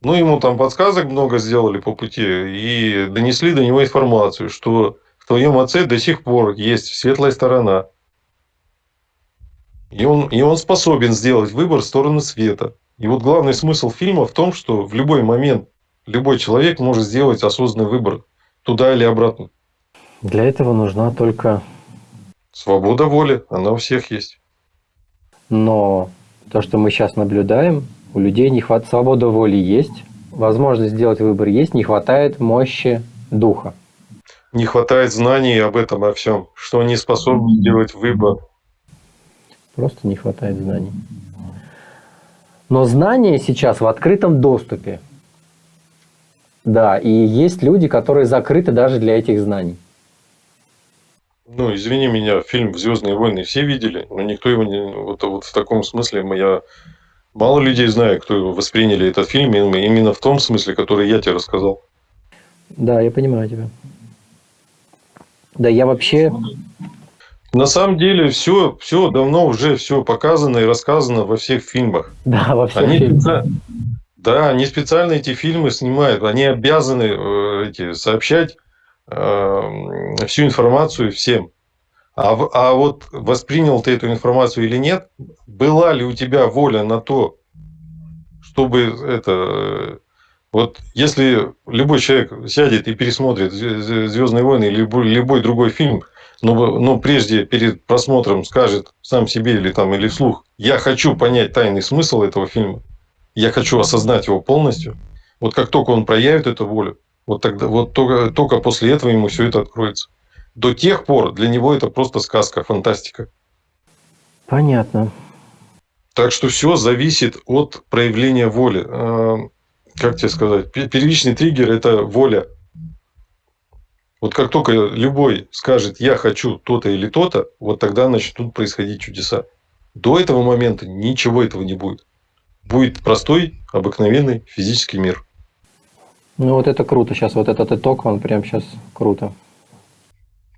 Ну, ему там подсказок много сделали по пути и донесли до него информацию, что в твоем отце до сих пор есть светлая сторона. И он, и он способен сделать выбор в сторону света. И вот главный смысл фильма в том, что в любой момент любой человек может сделать осознанный выбор туда или обратно. Для этого нужна только... Свобода воли, она у всех есть. Но то, что мы сейчас наблюдаем, у людей не хватает свободы воли есть, возможность сделать выбор есть, не хватает мощи духа. Не хватает знаний об этом, о всем, что они способны сделать выбор. Просто не хватает знаний. Но знания сейчас в открытом доступе. Да, и есть люди, которые закрыты даже для этих знаний. Ну, извини меня, фильм «Звездные войны» все видели, но никто его не... Вот, вот в таком смысле я... Мало людей знаю, кто восприняли этот фильм именно в том смысле, который я тебе рассказал. Да, я понимаю тебя. Да, я вообще... На самом деле все, все давно уже все показано и рассказано во всех фильмах. Да, во всех они фильмах. Да, они специально эти фильмы снимают, они обязаны э, эти, сообщать Эм, всю информацию всем. А, а вот воспринял ты эту информацию или нет, была ли у тебя воля на то, чтобы это... Вот если любой человек сядет и пересмотрит «Звездные войны» или любой, любой другой фильм, но, но прежде перед просмотром скажет сам себе или, там, или вслух, я хочу понять тайный смысл этого фильма, я хочу осознать его полностью, вот как только он проявит эту волю, вот, тогда, вот только, только после этого ему все это откроется. До тех пор для него это просто сказка, фантастика. Понятно. Так что все зависит от проявления воли. А, как тебе сказать? Первичный триггер – это воля. Вот как только любой скажет «я хочу то-то или то-то», вот тогда начнут происходить чудеса. До этого момента ничего этого не будет. Будет простой, обыкновенный физический мир. Ну вот это круто сейчас, вот этот итог, он прям сейчас круто.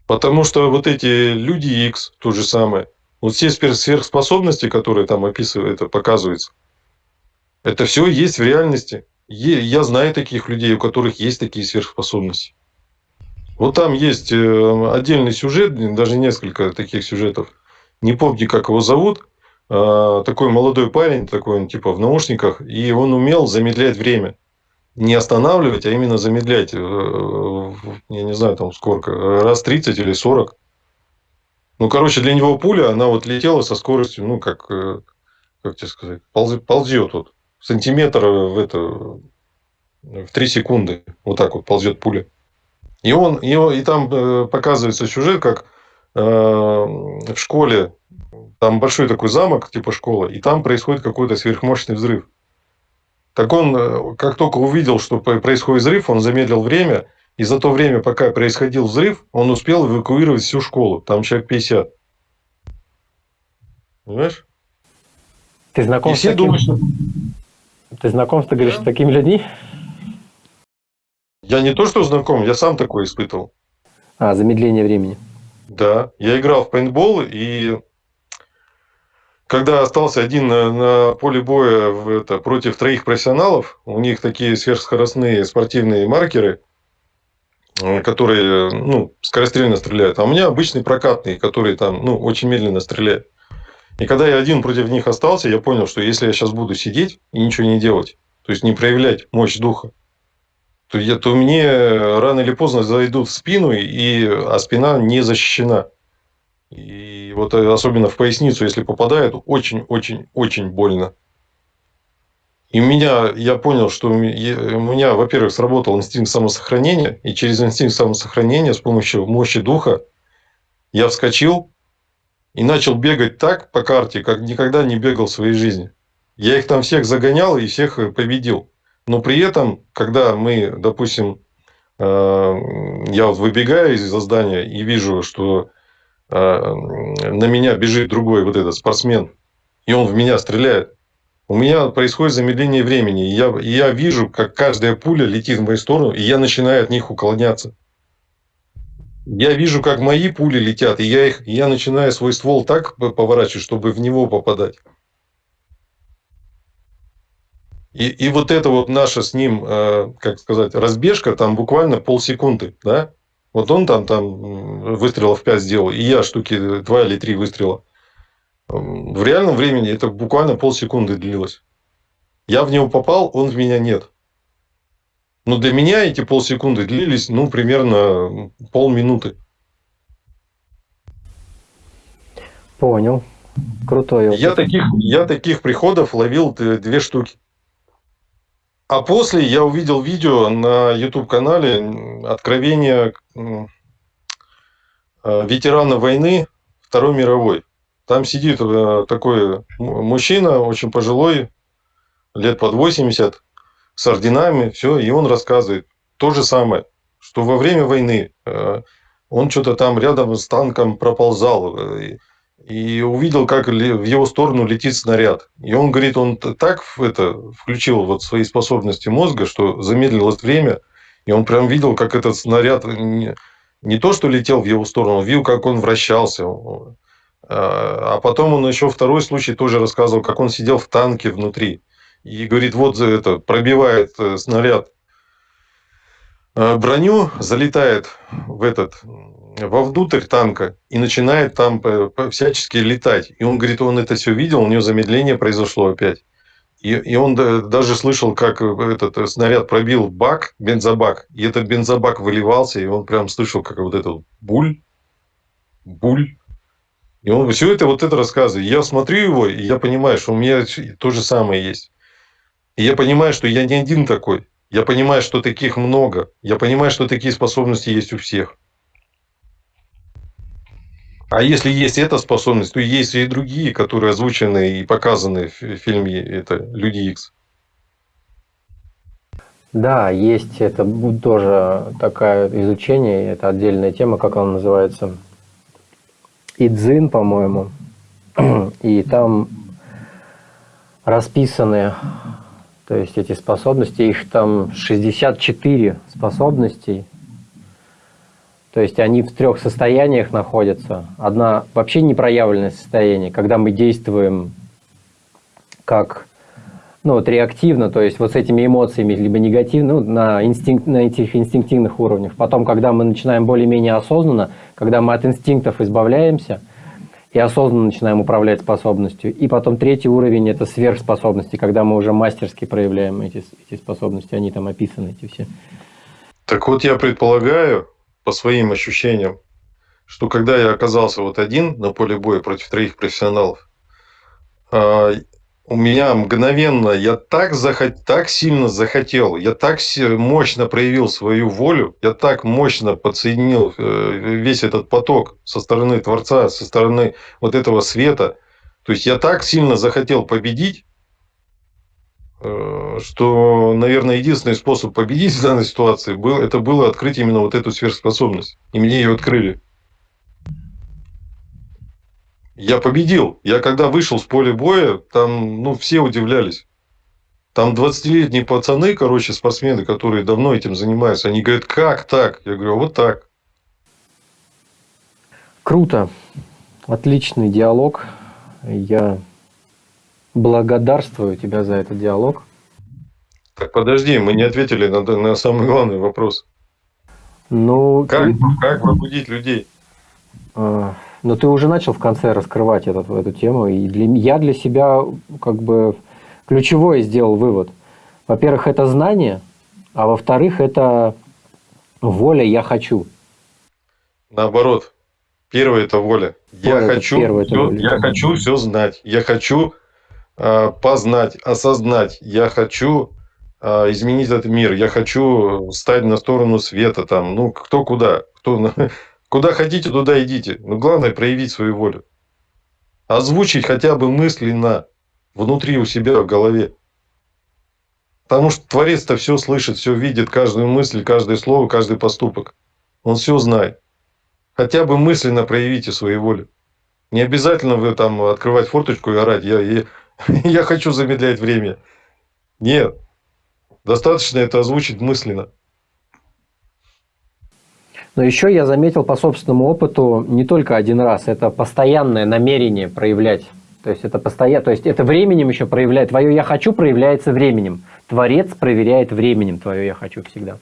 Потому что вот эти люди X, то же самое, вот все сверхспособности, которые там описывают, это показывается, это все есть в реальности. Я знаю таких людей, у которых есть такие сверхспособности. Вот там есть э, отдельный сюжет, даже несколько таких сюжетов. Не помню, как его зовут. А, такой молодой парень, такой он типа в наушниках, и он умел замедлять время. Не останавливать, а именно замедлять. Э, я не знаю, там сколько, раз 30 или 40. Ну, короче, для него пуля, она вот летела со скоростью, ну, как, э, как тебе сказать, ползет, ползет вот. Сантиметр в это, в 3 секунды. Вот так вот ползет пуля. И он, и, и там э, показывается сюжет, как в школе там большой такой замок, типа школы, и там происходит какой-то сверхмощный взрыв. Так он, э, как только увидел, что происходит взрыв, он замедлил время, и за то время, пока происходил взрыв, он успел эвакуировать всю школу. Там человек 50. Понимаешь? Ты знаком и с таким... думают, что... Ты знаком, ты говоришь, с такими людьми? Я не то, что знаком, я сам такое испытывал. А, замедление времени. Да, я играл в пейнтбол, и когда остался один на, на поле боя в это, против троих профессионалов, у них такие сверхскоростные спортивные маркеры, э, которые ну, скорострельно стреляют. А у меня обычный прокатный, который там ну, очень медленно стреляет. И когда я один против них остался, я понял, что если я сейчас буду сидеть и ничего не делать, то есть не проявлять мощь духа, то, я, то мне рано или поздно зайдут в спину, и, а спина не защищена. И вот э, особенно в поясницу, если попадает, очень-очень-очень больно. И у меня, я понял, что у меня, во-первых, сработал инстинкт самосохранения, и через инстинкт самосохранения с помощью мощи духа я вскочил и начал бегать так по карте, как никогда не бегал в своей жизни. Я их там всех загонял и всех э, победил. Но при этом, когда мы, допустим, э, я вот выбегаю из здания и вижу, что на меня бежит другой вот этот спортсмен, и он в меня стреляет, у меня происходит замедление времени. Я, я вижу, как каждая пуля летит в мою сторону, и я начинаю от них уклоняться. Я вижу, как мои пули летят, и я, их, я начинаю свой ствол так поворачивать, чтобы в него попадать. И, и вот это вот наша с ним, э, как сказать, разбежка, там буквально полсекунды, да? Вот он там, там выстрелов 5 сделал, и я штуки 2 или 3 выстрела. В реальном времени это буквально полсекунды длилось. Я в него попал, он в меня нет. Но для меня эти полсекунды длились, ну, примерно полминуты. Понял. Крутой опыт. Я таких, я таких приходов ловил две штуки. А после я увидел видео на YouTube-канале «Откровение э, ветерана войны Второй мировой». Там сидит э, такой мужчина, очень пожилой, лет под 80, с орденами, все, и он рассказывает то же самое, что во время войны э, он что-то там рядом с танком проползал, и увидел, как в его сторону летит снаряд. И он говорит, он так это включил вот свои способности мозга, что замедлилось время, и он прям видел, как этот снаряд не, не то, что летел в его сторону, он видел, как он вращался. А, а потом он еще второй случай тоже рассказывал, как он сидел в танке внутри. И говорит, вот это пробивает э, снаряд э, броню, залетает в этот вовнутрь танка и начинает там всячески летать. И он говорит, он это все видел, у него замедление произошло опять. И, и он даже слышал, как этот снаряд пробил бак, бензобак, и этот бензобак выливался, и он прям слышал, как вот этот буль, буль. И он все это вот это рассказывает. Я смотрю его, и я понимаю, что у меня то же самое есть. И я понимаю, что я не один такой. Я понимаю, что таких много. Я понимаю, что такие способности есть у всех. А если есть эта способность, то есть и другие, которые озвучены и показаны в фильме это «Люди Икс». Да, есть это тоже такое изучение, это отдельная тема, как она называется, Идзин, по-моему, [CLEARS THROAT] и там расписаны, то есть эти способности, их там 64 способностей, то есть они в трех состояниях находятся. Одна вообще непроявленное состояние, когда мы действуем как ну, вот реактивно, то есть вот с этими эмоциями, либо негативно, ну, на, инстинкт, на этих инстинктивных уровнях. Потом, когда мы начинаем более-менее осознанно, когда мы от инстинктов избавляемся и осознанно начинаем управлять способностью. И потом третий уровень – это сверхспособности, когда мы уже мастерски проявляем эти, эти способности, они там описаны, эти все. Так вот, я предполагаю, по своим ощущениям, что когда я оказался вот один на поле боя против троих профессионалов, а, у меня мгновенно, я так, захот, так сильно захотел, я так мощно проявил свою волю, я так мощно подсоединил э, весь этот поток со стороны Творца, со стороны вот этого света. То есть я так сильно захотел победить, что, наверное, единственный способ победить в данной ситуации был, это было открыть именно вот эту сверхспособность. И мне ее открыли. Я победил. Я когда вышел с поля боя, там ну, все удивлялись. Там 20-летние пацаны, короче, спортсмены, которые давно этим занимаются, они говорят, как так? Я говорю, «А вот так. Круто. Отличный диалог. Я благодарствую тебя за этот диалог. Так подожди, мы не ответили на, на самый главный вопрос. Ну, как, ты... как пробудить людей? А, но ты уже начал в конце раскрывать этот, эту тему, и для, я для себя как бы ключевой сделал вывод. Во-первых, это знание, а во-вторых, это воля «я хочу». Наоборот. Первое – это воля. Я, хочу, первое, все, воля. я хочу все знать. Я хочу познать, осознать. Я хочу э, изменить этот мир. Я хочу стать на сторону света. Там, ну, кто куда. Кто, [LAUGHS] Куда хотите, туда идите. Но главное проявить свою волю. Озвучить хотя бы мысленно внутри у себя в голове. Потому что Творец-то все слышит, все видит, каждую мысль, каждое слово, каждый поступок. Он все знает. Хотя бы мысленно проявите свою волю. Не обязательно вы там открывать форточку и орать. Я, я, [LAUGHS] я хочу замедлять время. Нет. Достаточно это озвучить мысленно. Но еще я заметил по собственному опыту не только один раз, это постоянное намерение проявлять. То есть это постоянно, то есть это временем еще проявляет. Твое «я хочу» проявляется временем. Творец проверяет временем твое «я хочу» всегда.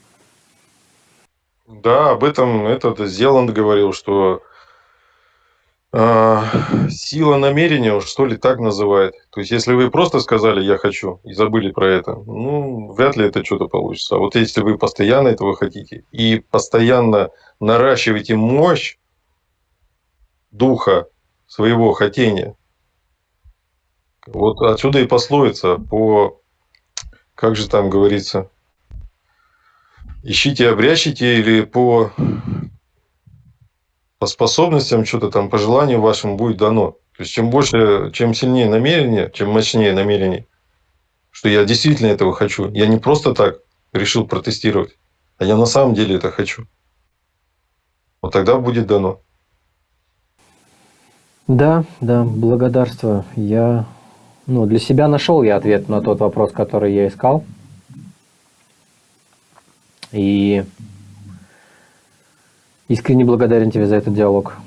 Да, об этом этот Зеланд говорил, что сила намерения, что ли, так называет. То есть, если вы просто сказали «я хочу» и забыли про это, ну, вряд ли это что-то получится. А вот если вы постоянно этого хотите и постоянно наращиваете мощь духа своего хотения, вот отсюда и пословица по, как же там говорится, ищите, обрящите или по по способностям, что-то там, по желанию вашему будет дано. То есть, чем больше, чем сильнее намерение, чем мощнее намерение, что я действительно этого хочу. Я не просто так решил протестировать, а я на самом деле это хочу. Вот тогда будет дано. Да, да, благодарствую. Я ну, для себя нашел я ответ на тот вопрос, который я искал. И Искренне благодарен тебе за этот диалог.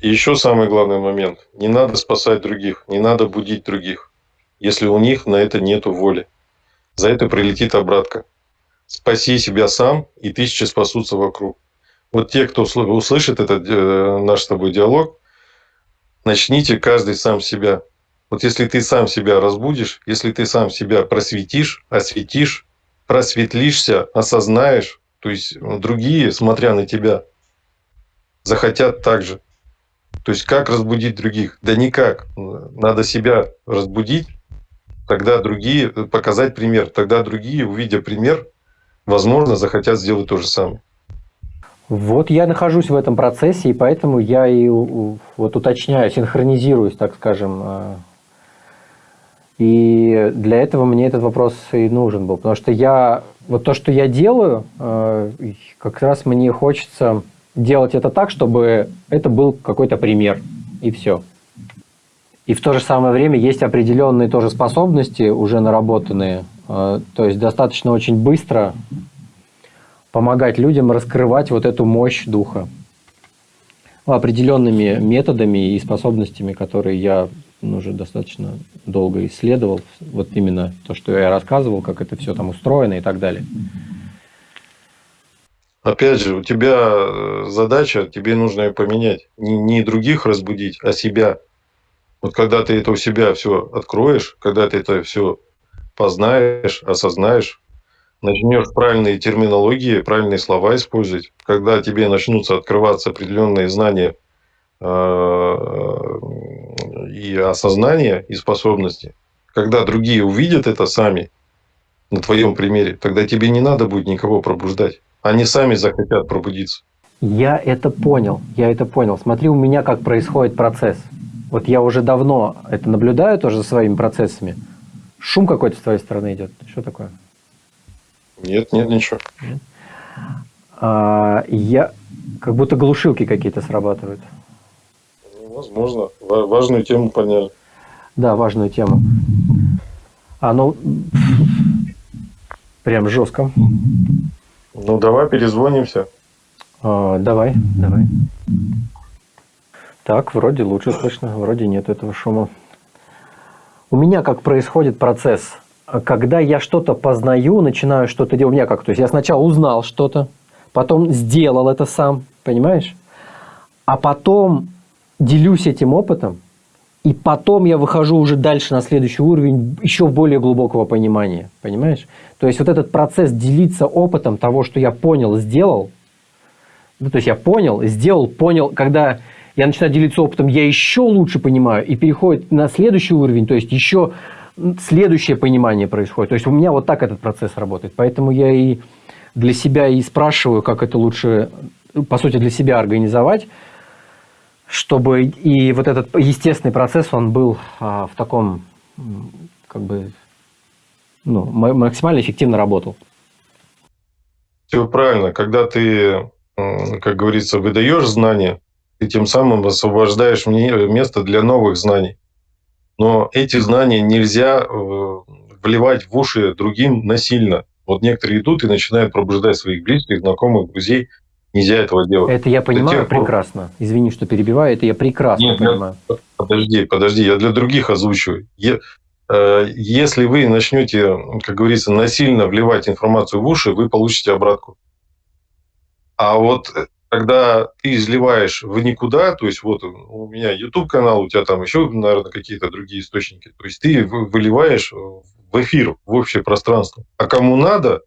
И еще самый главный момент. Не надо спасать других, не надо будить других, если у них на это нет воли. За это прилетит обратка. Спаси себя сам, и тысячи спасутся вокруг. Вот те, кто услышит этот э, наш с тобой диалог, начните каждый сам себя. Вот если ты сам себя разбудишь, если ты сам себя просветишь, осветишь, просветлишься, осознаешь, то есть ну, другие, смотря на тебя, захотят так же. То есть как разбудить других? Да никак. Надо себя разбудить, тогда другие, показать пример. Тогда другие, увидя пример, возможно, захотят сделать то же самое. Вот я нахожусь в этом процессе, и поэтому я и вот уточняю, синхронизируюсь, так скажем. И для этого мне этот вопрос и нужен был, потому что я вот то, что я делаю, э, как раз мне хочется делать это так, чтобы это был какой-то пример, и все. И в то же самое время есть определенные тоже способности, уже наработанные, э, то есть достаточно очень быстро помогать людям раскрывать вот эту мощь духа определенными методами и способностями, которые я уже достаточно долго исследовал. Вот именно то, что я рассказывал, как это все там устроено и так далее. Опять же, у тебя э, задача, тебе нужно ее поменять. Не, не других разбудить, а себя. Вот когда ты это у себя все откроешь, когда ты это все познаешь, осознаешь, начнешь правильные терминологии, правильные слова использовать, когда тебе начнутся открываться определенные знания и осознания, и способности, когда другие увидят это сами, на твоем примере, тогда тебе не надо будет никого пробуждать. Они сами захотят пробудиться. Я это понял, я это понял. Смотри, у меня как происходит процесс. Вот я уже давно это наблюдаю тоже за своими процессами. Шум какой-то с твоей стороны идет. Что такое? Нет, нет, ничего. А, я как будто глушилки какие-то срабатывают. Возможно. Важную тему поняли. Да, важную тему. А ну прям жестко. Ну давай перезвонимся. А, давай, давай. Так, вроде лучше слышно, вроде нет этого шума. У меня как происходит процесс – когда я что-то познаю, начинаю что-то делать, у меня как, то есть я сначала узнал что-то, потом сделал это сам, понимаешь? А потом делюсь этим опытом, и потом я выхожу уже дальше на следующий уровень еще более глубокого понимания, понимаешь? То есть вот этот процесс делиться опытом того, что я понял, сделал, ну, то есть я понял, сделал, понял, когда я начинаю делиться опытом, я еще лучше понимаю и переходит на следующий уровень, то есть еще следующее понимание происходит. То есть у меня вот так этот процесс работает. Поэтому я и для себя и спрашиваю, как это лучше, по сути, для себя организовать, чтобы и вот этот естественный процесс, он был а, в таком, как бы, ну, максимально эффективно работал. Все правильно. Когда ты, как говорится, выдаешь знания, ты тем самым освобождаешь место для новых знаний. Но эти знания нельзя вливать в уши другим насильно. Вот некоторые идут и начинают пробуждать своих близких, знакомых, друзей. Нельзя этого делать. Это я понимаю тех... прекрасно. Извини, что перебиваю, это я прекрасно Нет, понимаю. Я... Подожди, подожди, я для других озвучиваю. Я... Э, если вы начнете, как говорится, насильно вливать информацию в уши, вы получите обратку. А вот э, когда ты изливаешь в никуда, то есть вот у меня YouTube канал, у тебя там еще, наверное, какие-то другие источники, то есть ты выливаешь в эфир, в общее пространство. А кому надо,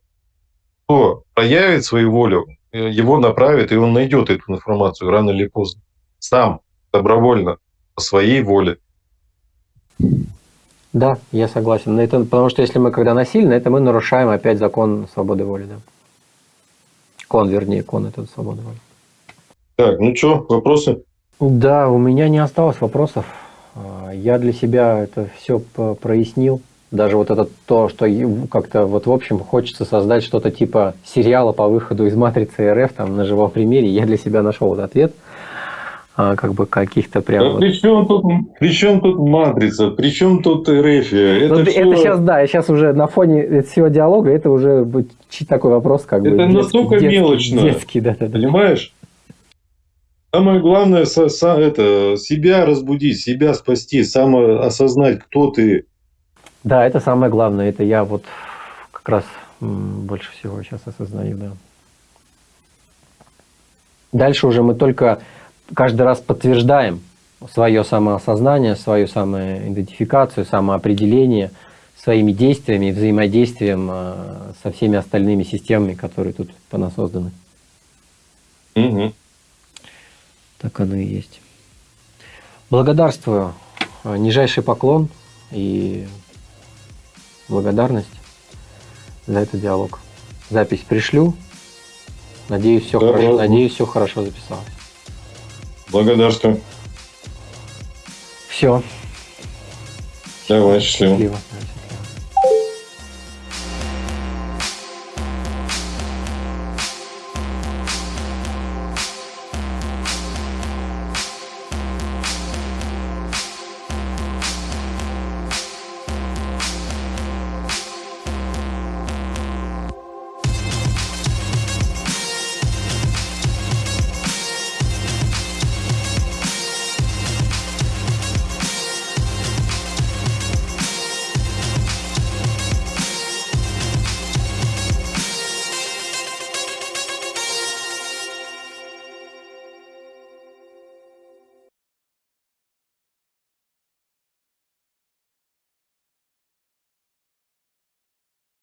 кто проявит свою волю, его направит, и он найдет эту информацию рано или поздно. Сам, добровольно, по своей воле. Да, я согласен. Это, потому что если мы когда насильно, это мы нарушаем опять закон свободы воли. Да? Кон, вернее, кон это свобода воли. Так, ну что, вопросы? Да, у меня не осталось вопросов. А, я для себя это все прояснил. Даже вот это то, что как-то вот в общем хочется создать что-то типа сериала по выходу из матрицы РФ там на живом примере, я для себя нашел вот ответ. А, как бы каких-то прям. Да вот... при, чем тут, при чем тут матрица? При чем тут РФ? Это, ну, все... это сейчас, да, сейчас уже на фоне всего диалога это уже такой вопрос, как это бы. Это настолько детский, мелочно. Детский, да, да, да. Понимаешь? Самое главное со, со, это, себя разбудить, себя спасти, самоосознать, кто ты. Да, это самое главное. Это я вот как раз больше всего сейчас осознаю, да. Дальше уже мы только каждый раз подтверждаем свое самоосознание, свою самоидентификацию, самоопределение своими действиями, взаимодействием э, со всеми остальными системами, которые тут по нас созданы. Угу. Так оно и есть. Благодарствую. Нижайший поклон и благодарность за этот диалог. Запись пришлю. Надеюсь, все, да, хорошо, надеюсь, все хорошо записалось. Благодарствую. Все. Давай, счастливо. счастливо.